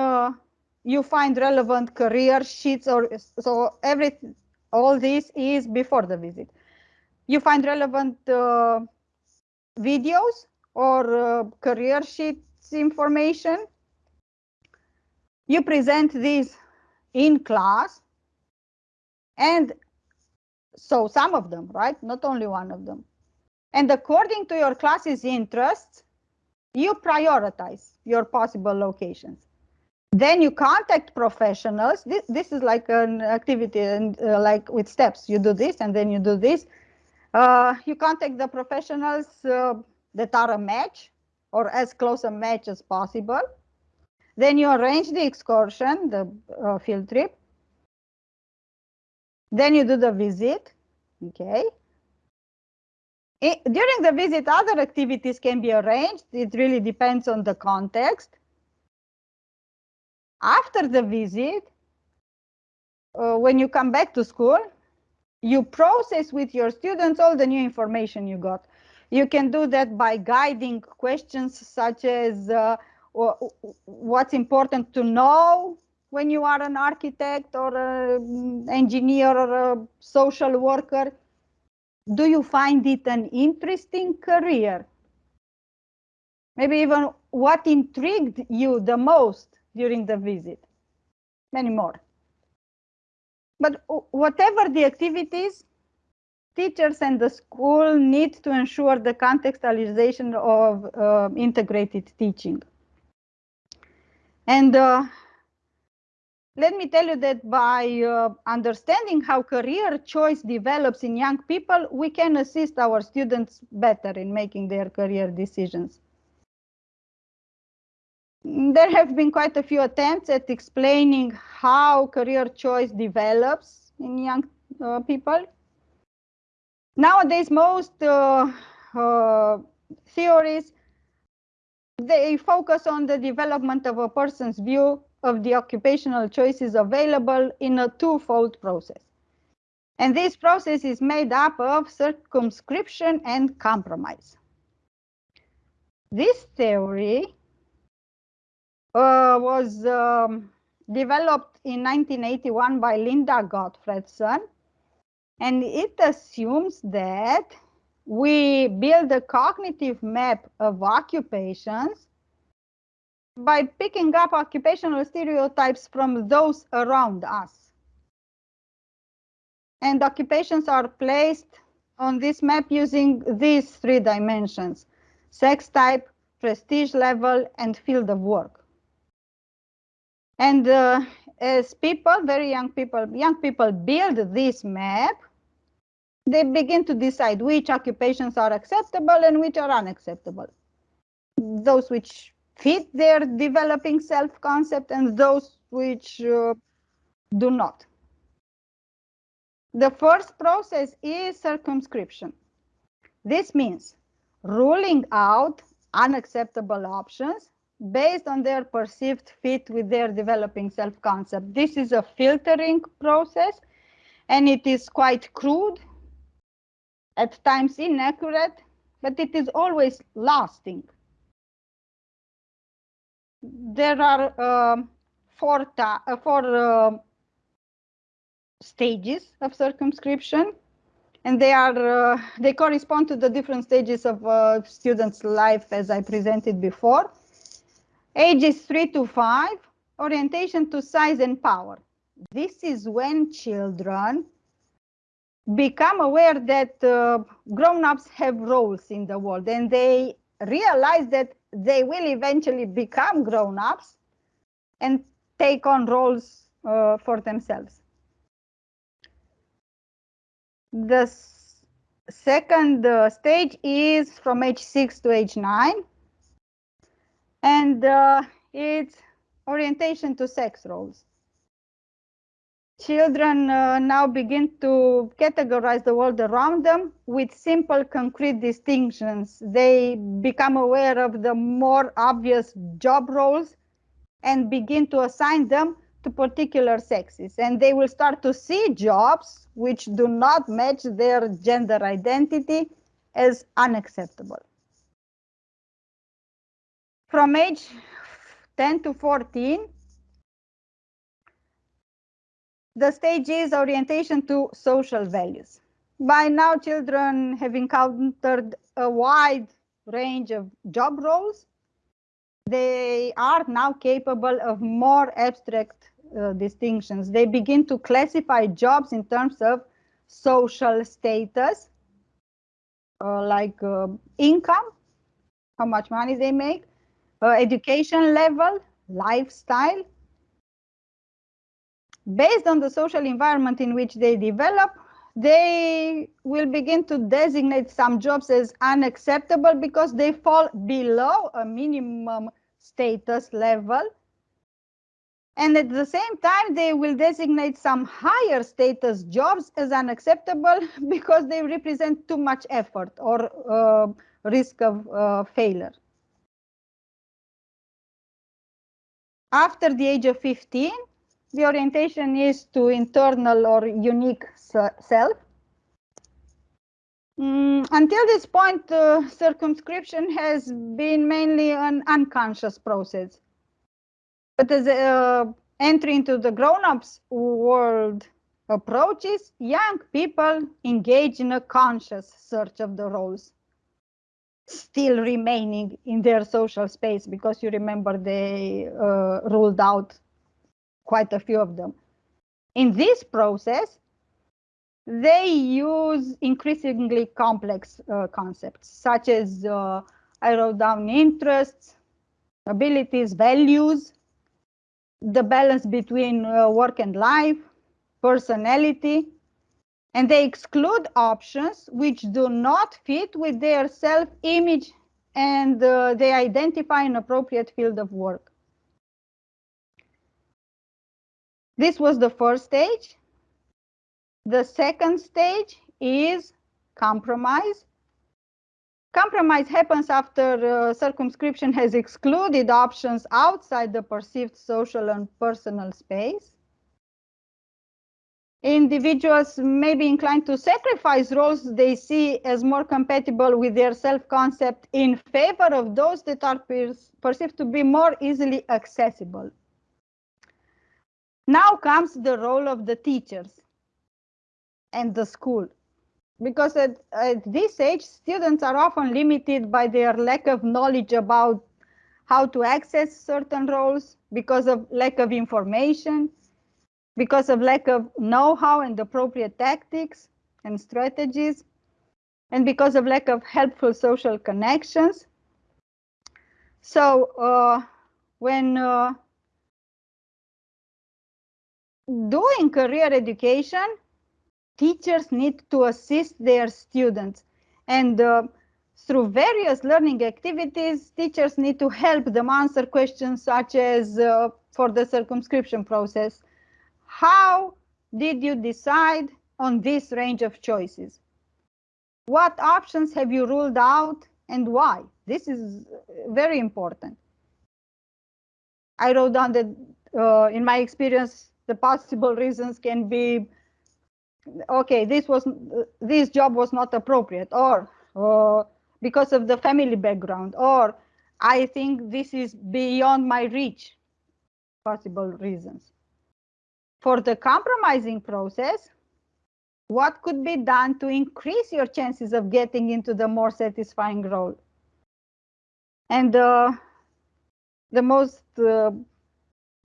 you find relevant career sheets or so every all this is before the visit. You find relevant uh, videos or uh, career sheets information. You present these in class and so some of them, right? Not only one of them. And according to your class's interests, you prioritize your possible locations. Then you contact professionals. This, this is like an activity and uh, like with steps. You do this and then you do this. Uh, you contact the professionals uh, that are a match or as close a match as possible. Then you arrange the excursion, the uh, field trip. Then you do the visit, okay? It, during the visit, other activities can be arranged. It really depends on the context. After the visit, uh, when you come back to school, you process with your students all the new information you got. You can do that by guiding questions such as uh, what's important to know when you are an architect or an engineer or a social worker. Do you find it an interesting career? Maybe even what intrigued you the most during the visit. Many more. But whatever the activities, teachers and the school need to ensure the contextualization of uh, integrated teaching. And uh, let me tell you that by uh, understanding how career choice develops in young people, we can assist our students better in making their career decisions. There have been quite a few attempts at explaining how career choice develops in young uh, people. Nowadays, most uh, uh, theories, they focus on the development of a person's view of the occupational choices available in a twofold process. And this process is made up of circumscription and compromise. This theory uh, was um, developed in 1981 by Linda Gottfredson And it assumes that we build a cognitive map of occupations by picking up occupational stereotypes from those around us. And occupations are placed on this map using these three dimensions, sex type, prestige level, and field of work. And uh, as people, very young people, young people build this map, they begin to decide which occupations are acceptable and which are unacceptable. Those which fit their developing self-concept and those which uh, do not. The first process is circumscription. This means ruling out unacceptable options based on their perceived fit with their developing self-concept. This is a filtering process and it is quite crude, at times inaccurate, but it is always lasting. There are uh, four, uh, four uh, stages of circumscription. And they are uh, they correspond to the different stages of uh, students life as i presented before. Ages 3 to 5 orientation to size and power. This is when children become aware that uh, grown-ups have roles in the world and they realize that they will eventually become grown-ups and take on roles uh, for themselves the second uh, stage is from age 6 to age 9 and uh, it's orientation to sex roles. Children uh, now begin to categorize the world around them with simple concrete distinctions. They become aware of the more obvious job roles and begin to assign them to particular sexes and they will start to see jobs which do not match their gender identity as unacceptable. From age 10 to 14, the stage is orientation to social values. By now, children have encountered a wide range of job roles. They are now capable of more abstract uh, distinctions. They begin to classify jobs in terms of social status, uh, like uh, income, how much money they make, uh, education level, lifestyle. Based on the social environment in which they develop, they will begin to designate some jobs as unacceptable because they fall below a minimum status level and at the same time, they will designate some higher status jobs as unacceptable <laughs> because they represent too much effort or uh, risk of uh, failure. After the age of 15, the orientation is to internal or unique self. Mm, until this point, uh, circumscription has been mainly an unconscious process. But as uh, entry into the grown-ups world approaches, young people engage in a conscious search of the roles, still remaining in their social space because you remember they uh, ruled out quite a few of them. In this process, they use increasingly complex uh, concepts such as uh, I wrote down interests, abilities, values, the balance between uh, work and life, personality, and they exclude options which do not fit with their self-image and uh, they identify an appropriate field of work. This was the first stage. The second stage is compromise. Compromise happens after uh, circumscription has excluded options outside the perceived social and personal space. Individuals may be inclined to sacrifice roles they see as more compatible with their self-concept in favor of those that are per perceived to be more easily accessible. Now comes the role of the teachers. and the school. Because at, at this age, students are often limited by their lack of knowledge about how to access certain roles because of lack of information, because of lack of know-how and appropriate tactics and strategies, and because of lack of helpful social connections. So uh, when uh, doing career education, teachers need to assist their students and uh, through various learning activities, teachers need to help them answer questions such as uh, for the circumscription process. How did you decide on this range of choices? What options have you ruled out and why? This is very important. I wrote down that uh, in my experience, the possible reasons can be, okay, this was this job was not appropriate, or uh, because of the family background, or I think this is beyond my reach, possible reasons. For the compromising process, what could be done to increase your chances of getting into the more satisfying role? And uh, the most uh,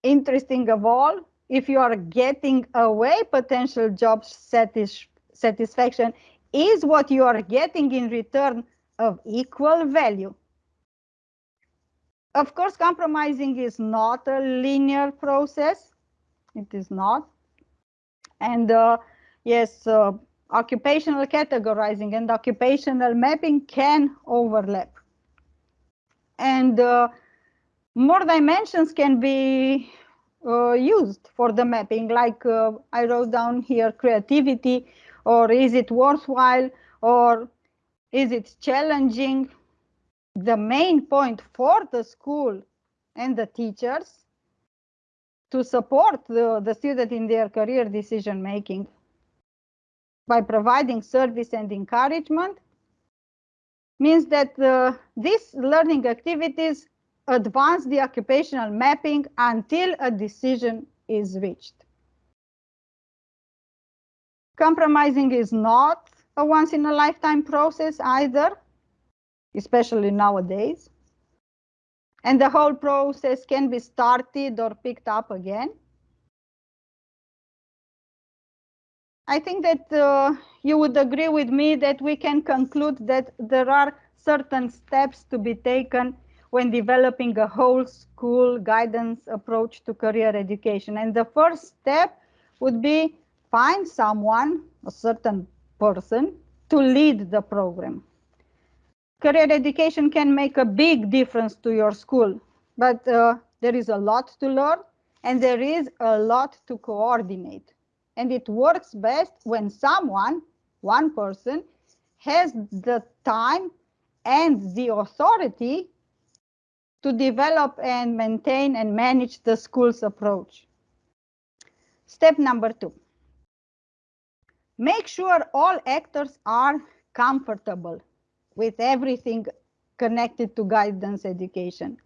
interesting of all, if you are getting away potential job satis satisfaction, is what you are getting in return of equal value. Of course, compromising is not a linear process. It is not. And uh, yes, uh, occupational categorizing and occupational mapping can overlap. And uh, more dimensions can be uh, used for the mapping, like uh, I wrote down here creativity, or is it worthwhile, or is it challenging? The main point for the school and the teachers to support the, the student in their career decision making by providing service and encouragement means that uh, these learning activities advance the occupational mapping until a decision is reached. Compromising is not a once in a lifetime process either, especially nowadays. And the whole process can be started or picked up again. I think that uh, you would agree with me that we can conclude that there are certain steps to be taken when developing a whole school guidance approach to career education. And the first step would be find someone, a certain person, to lead the program. Career education can make a big difference to your school, but uh, there is a lot to learn and there is a lot to coordinate. And it works best when someone, one person, has the time and the authority to develop and maintain and manage the school's approach. Step number two. Make sure all actors are comfortable with everything connected to guidance education.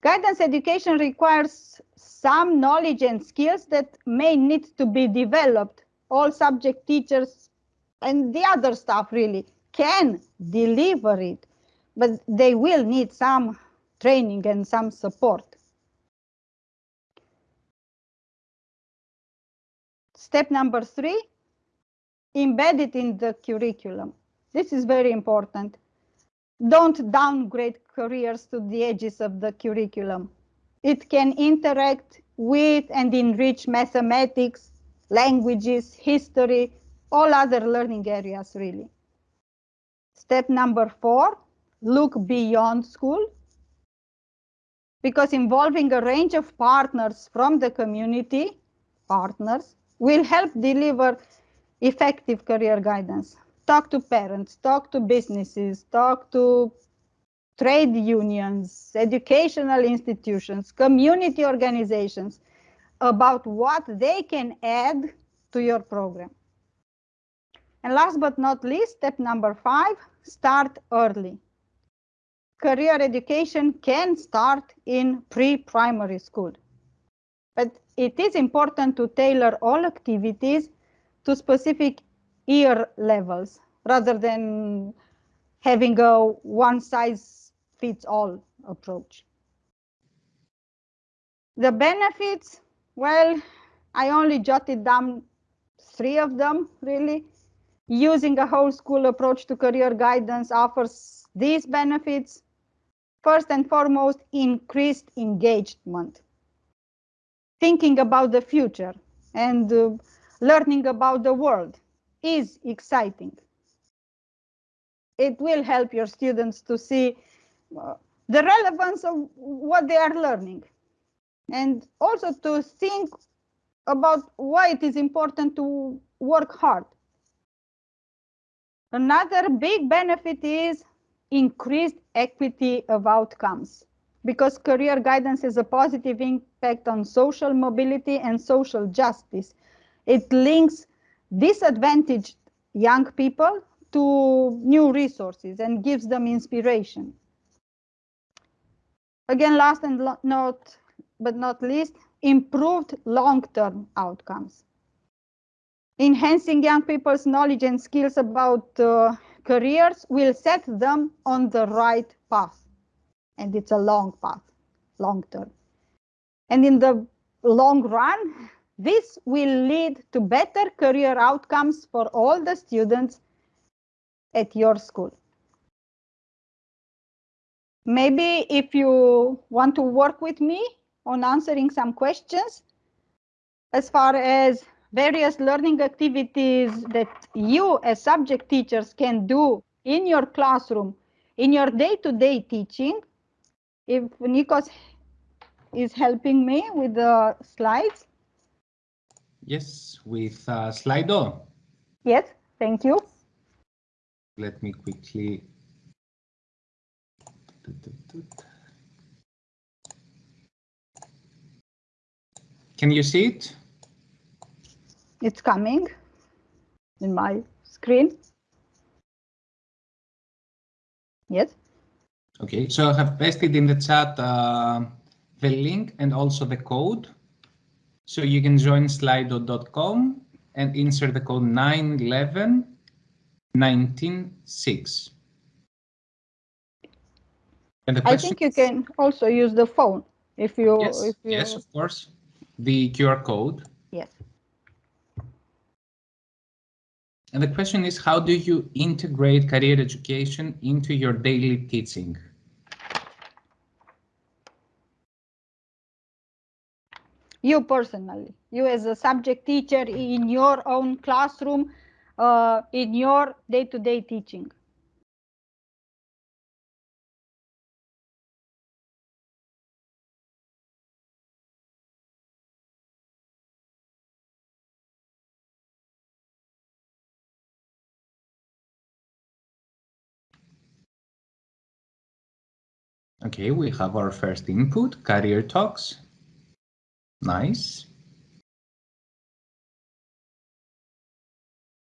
Guidance education requires some knowledge and skills that may need to be developed. All subject teachers and the other staff really can deliver it, but they will need some training and some support. Step number three, embed it in the curriculum. This is very important. Don't downgrade careers to the edges of the curriculum. It can interact with and enrich mathematics, languages, history, all other learning areas really. Step number four, look beyond school. Because involving a range of partners from the community, partners, will help deliver effective career guidance. Talk to parents, talk to businesses, talk to trade unions, educational institutions, community organizations about what they can add to your program. And last but not least, step number five, start early. Career education can start in pre-primary school, but it is important to tailor all activities to specific year levels rather than having a one size fits all approach. The benefits, well, I only jotted down three of them really. Using a whole school approach to career guidance offers these benefits. First and foremost, increased engagement. Thinking about the future and uh, learning about the world is exciting. It will help your students to see uh, the relevance of what they are learning and also to think about why it is important to work hard. Another big benefit is increased equity of outcomes because career guidance has a positive impact on social mobility and social justice. It links disadvantaged young people to new resources and gives them inspiration. Again, last and not but not least, improved long-term outcomes. Enhancing young people's knowledge and skills about uh, careers will set them on the right path. And it's a long path, long term. And in the long run, this will lead to better career outcomes for all the students at your school. Maybe if you want to work with me on answering some questions as far as various learning activities that you as subject teachers can do in your classroom, in your day-to-day -day teaching. If Nikos is helping me with the slides. Yes, with uh, Slido. Yes, thank you. Let me quickly Can you see it? It's coming in my screen. Yes. Okay, so I have pasted in the chat uh, the link and also the code. So you can join slido.com and insert the code 911 196. I think you can also use the phone if you yes, if you yes of course the QR code. Yes. And the question is, how do you integrate career education into your daily teaching? You personally, you as a subject teacher in your own classroom, uh, in your day-to-day -day teaching. Okay, we have our first input, career talks. Nice.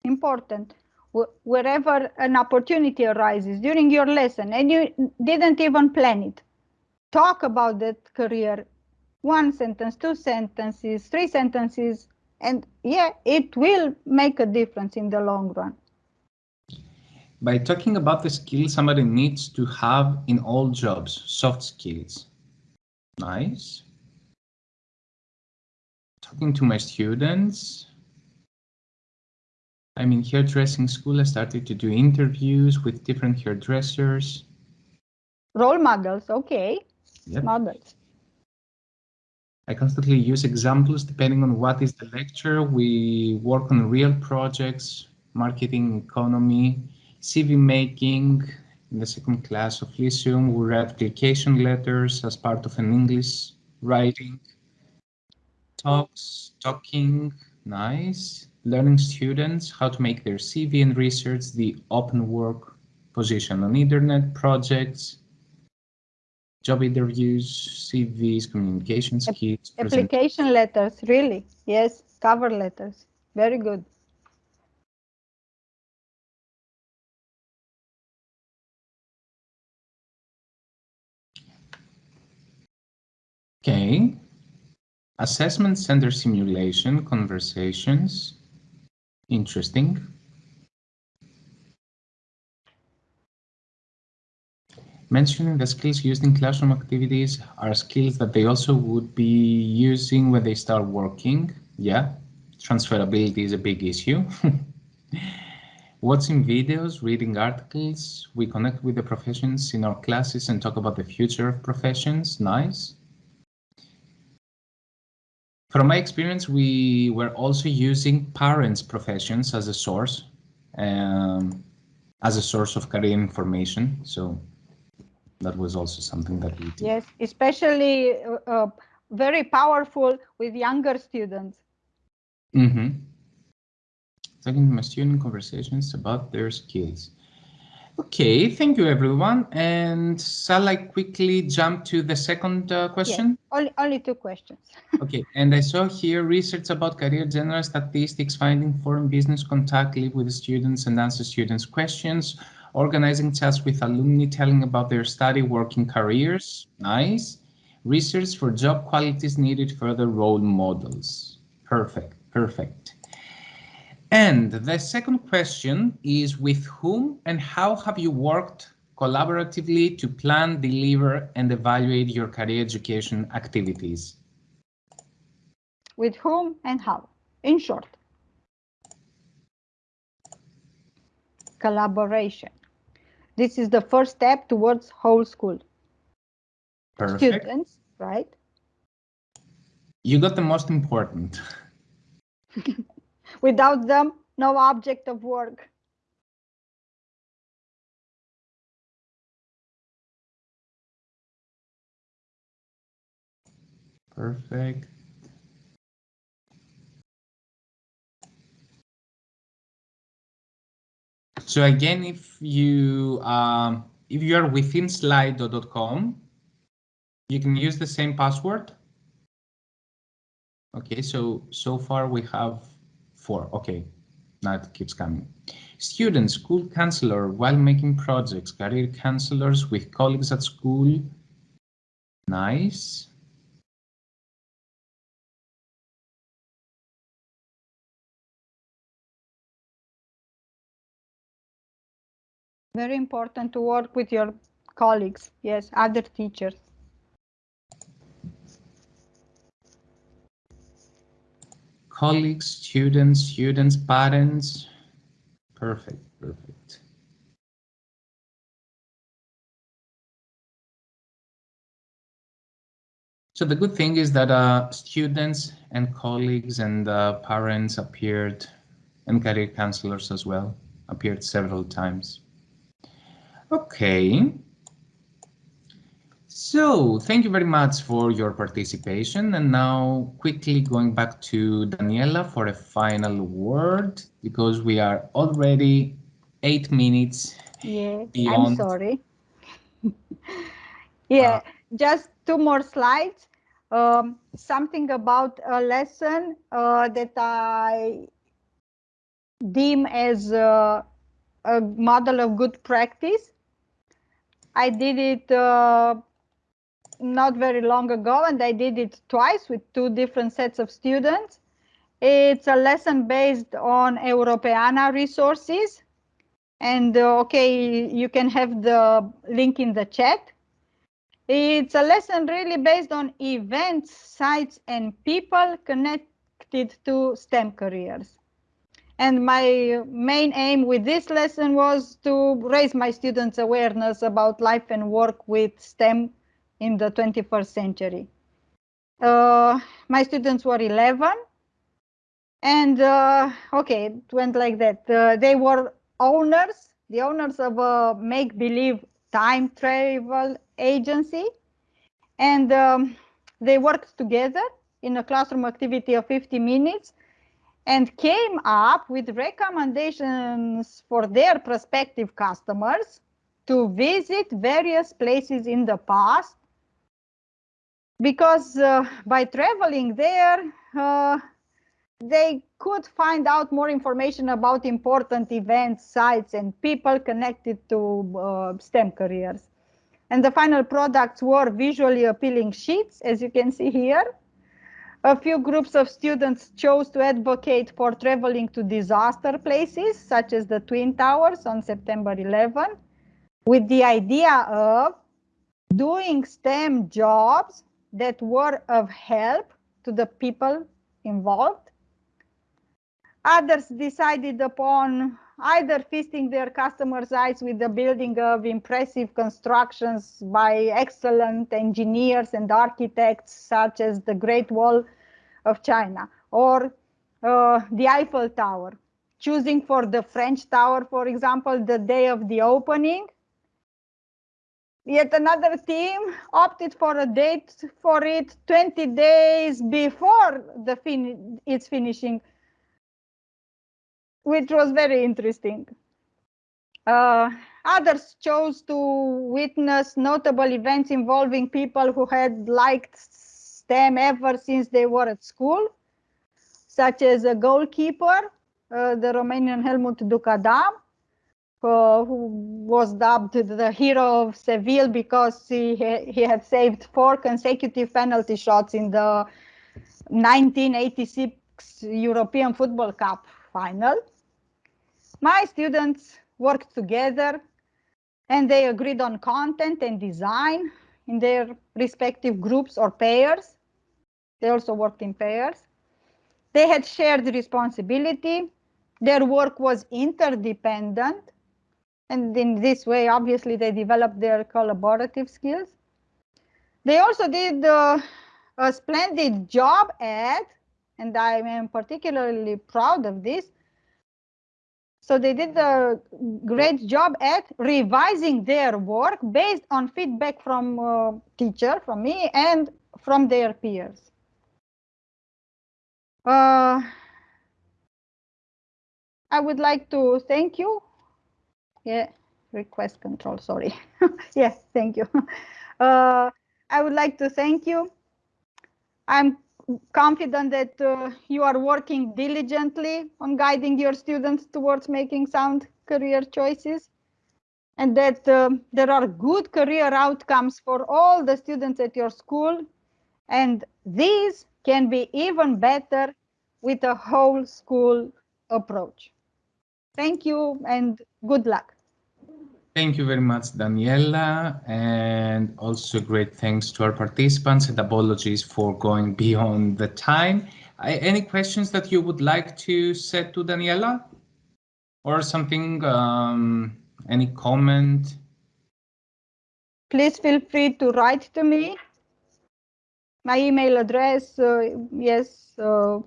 Important. Wherever an opportunity arises during your lesson and you didn't even plan it, talk about that career. One sentence, two sentences, three sentences, and yeah, it will make a difference in the long run by talking about the skills somebody needs to have in all jobs, soft skills. Nice. Talking to my students. I'm in hairdressing school. I started to do interviews with different hairdressers. Role models, okay. Yep. Models. I constantly use examples depending on what is the lecture. We work on real projects, marketing, economy, CV making in the second class of Lyceum. We read application letters as part of an English writing. Talks, talking, nice. Learning students how to make their CV and research the open work position on internet projects, job interviews, CVs, communication skills. Application letters, really? Yes, cover letters. Very good. Okay. Assessment center simulation conversations. Interesting. Mentioning the skills used in classroom activities are skills that they also would be using when they start working. Yeah, transferability is a big issue. <laughs> Watching videos, reading articles, we connect with the professions in our classes and talk about the future of professions. Nice. From my experience, we were also using parents' professions as a source, um, as a source of career information. So that was also something that we did. Yes, especially uh, uh, very powerful with younger students. Mm -hmm. Talking to my student conversations about their skills. Okay, thank you everyone. And shall I quickly jump to the second uh, question? Yes, only, only two questions. <laughs> okay, and I saw here research about career general statistics, finding foreign business contact, live with students and answer students' questions, organizing chats with alumni telling about their study working careers. Nice. Research for job qualities needed further role models. Perfect, perfect. And the second question is with whom and how have you worked collaboratively to plan, deliver and evaluate your career education activities? With whom and how, in short. Collaboration. This is the first step towards whole school. Perfect. Students, right? You got the most important. <laughs> Without them, no object of work. Perfect. So again, if you um, if you are within slido.com, you can use the same password. Okay, so so far we have four. Okay, now it keeps coming. Students, school counselor while making projects, career counselors with colleagues at school. Nice. Very important to work with your colleagues, yes, other teachers. Colleagues, students, students, parents. Perfect, perfect. So the good thing is that uh, students and colleagues and uh, parents appeared and career counselors as well appeared several times. Okay. So thank you very much for your participation. And now quickly going back to Daniela for a final word, because we are already eight minutes <laughs> yeah, beyond. I'm sorry. yeah, uh, just two more slides. Um, something about a lesson uh, that I deem as a, a model of good practice I did it uh, not very long ago and I did it twice with two different sets of students. It's a lesson based on Europeana resources. And uh, okay, you can have the link in the chat. It's a lesson really based on events, sites, and people connected to STEM careers. And my main aim with this lesson was to raise my students' awareness about life and work with STEM in the 21st century. Uh, my students were 11 and uh, okay, it went like that. Uh, they were owners, the owners of a make-believe time travel agency. And um, they worked together in a classroom activity of 50 minutes and came up with recommendations for their prospective customers to visit various places in the past because uh, by traveling there uh, they could find out more information about important events, sites, and people connected to uh, STEM careers. And the final products were visually appealing sheets, as you can see here, A few groups of students chose to advocate for traveling to disaster places, such as the Twin Towers on September 11, with the idea of doing STEM jobs that were of help to the people involved. Others decided upon either feasting their customers' eyes with the building of impressive constructions by excellent engineers and architects, such as the Great Wall of China or uh, the Eiffel Tower, choosing for the French Tower, for example, the day of the opening. Yet another team opted for a date for it 20 days before the fin its finishing which was very interesting. Uh, others chose to witness notable events involving people who had liked STEM ever since they were at school, such as a goalkeeper, uh, the Romanian Helmuth Duckadam, who was dubbed the hero of Seville because he, he had saved four consecutive penalty shots in the 1986 European Football Cup final. My students worked together and they agreed on content and design in their respective groups or pairs. They also worked in pairs. They had shared responsibility. Their work was interdependent. And in this way, obviously, they developed their collaborative skills. They also did uh, a splendid job at, and I am particularly proud of this, so they did a great job at revising their work based on feedback from uh, teacher, from me, and from their peers. Uh, I would like to thank you. Yeah, request control, sorry. <laughs> yes, thank you. <laughs> Uh, I would like to thank you. I'm confident that uh, you are working diligently on guiding your students towards making sound career choices and that uh, there are good career outcomes for all the students at your school and these can be even better with a whole school approach. Thank you and good luck. Thank you very much, Daniela, and also great thanks to our participants and apologies for going <laughs> beyond the time. I, any questions that you would like to set to Daniela or something, um, any comment? Please feel free to write to me. My email address, uh, yes. Uh,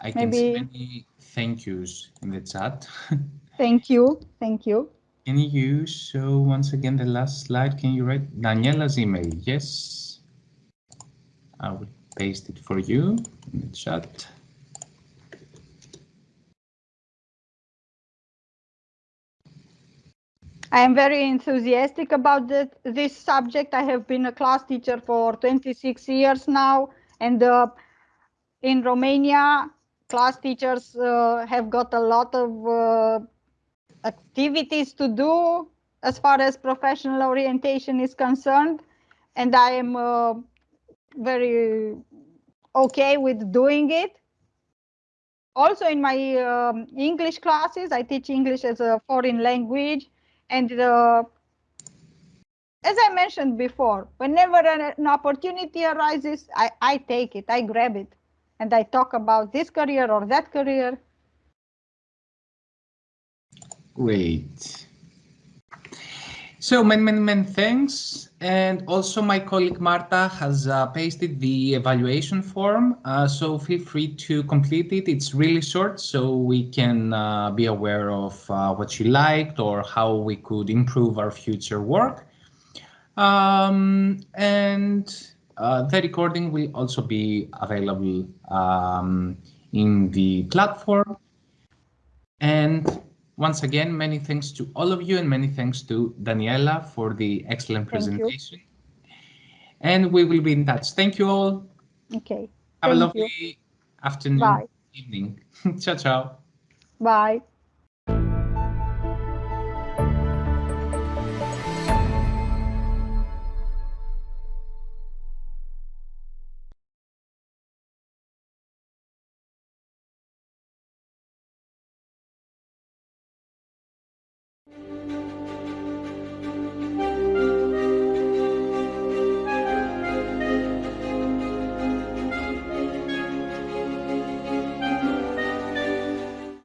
I can maybe... see many thank yous in the chat. <laughs> thank you, thank you. Can you show once again the last slide? Can you write Daniela's email? Yes. I will paste it for you in the chat. I am very enthusiastic about the, this subject. I have been a class teacher for 26 years now, and uh, in Romania, class teachers uh, have got a lot of uh, activities to do as far as professional orientation is concerned. And I am uh, very okay with doing it. Also in my um, English classes, I teach English as a foreign language. And uh, as I mentioned before, whenever an, an opportunity arises, I, I take it, I grab it, and I talk about this career or that career Great. So many, many, many thanks. And also my colleague Marta has uh, pasted the evaluation form. Uh, so feel free to complete it. It's really short, so we can uh, be aware of uh, what you liked or how we could improve our future work. Um, and uh, the recording will also be available um, in the platform. And once again, many thanks to all of you and many thanks to Daniela for the excellent presentation. And we will be in touch. Thank you all. Okay. Have Thank a lovely you. afternoon, Bye. evening. <laughs> ciao, ciao. Bye.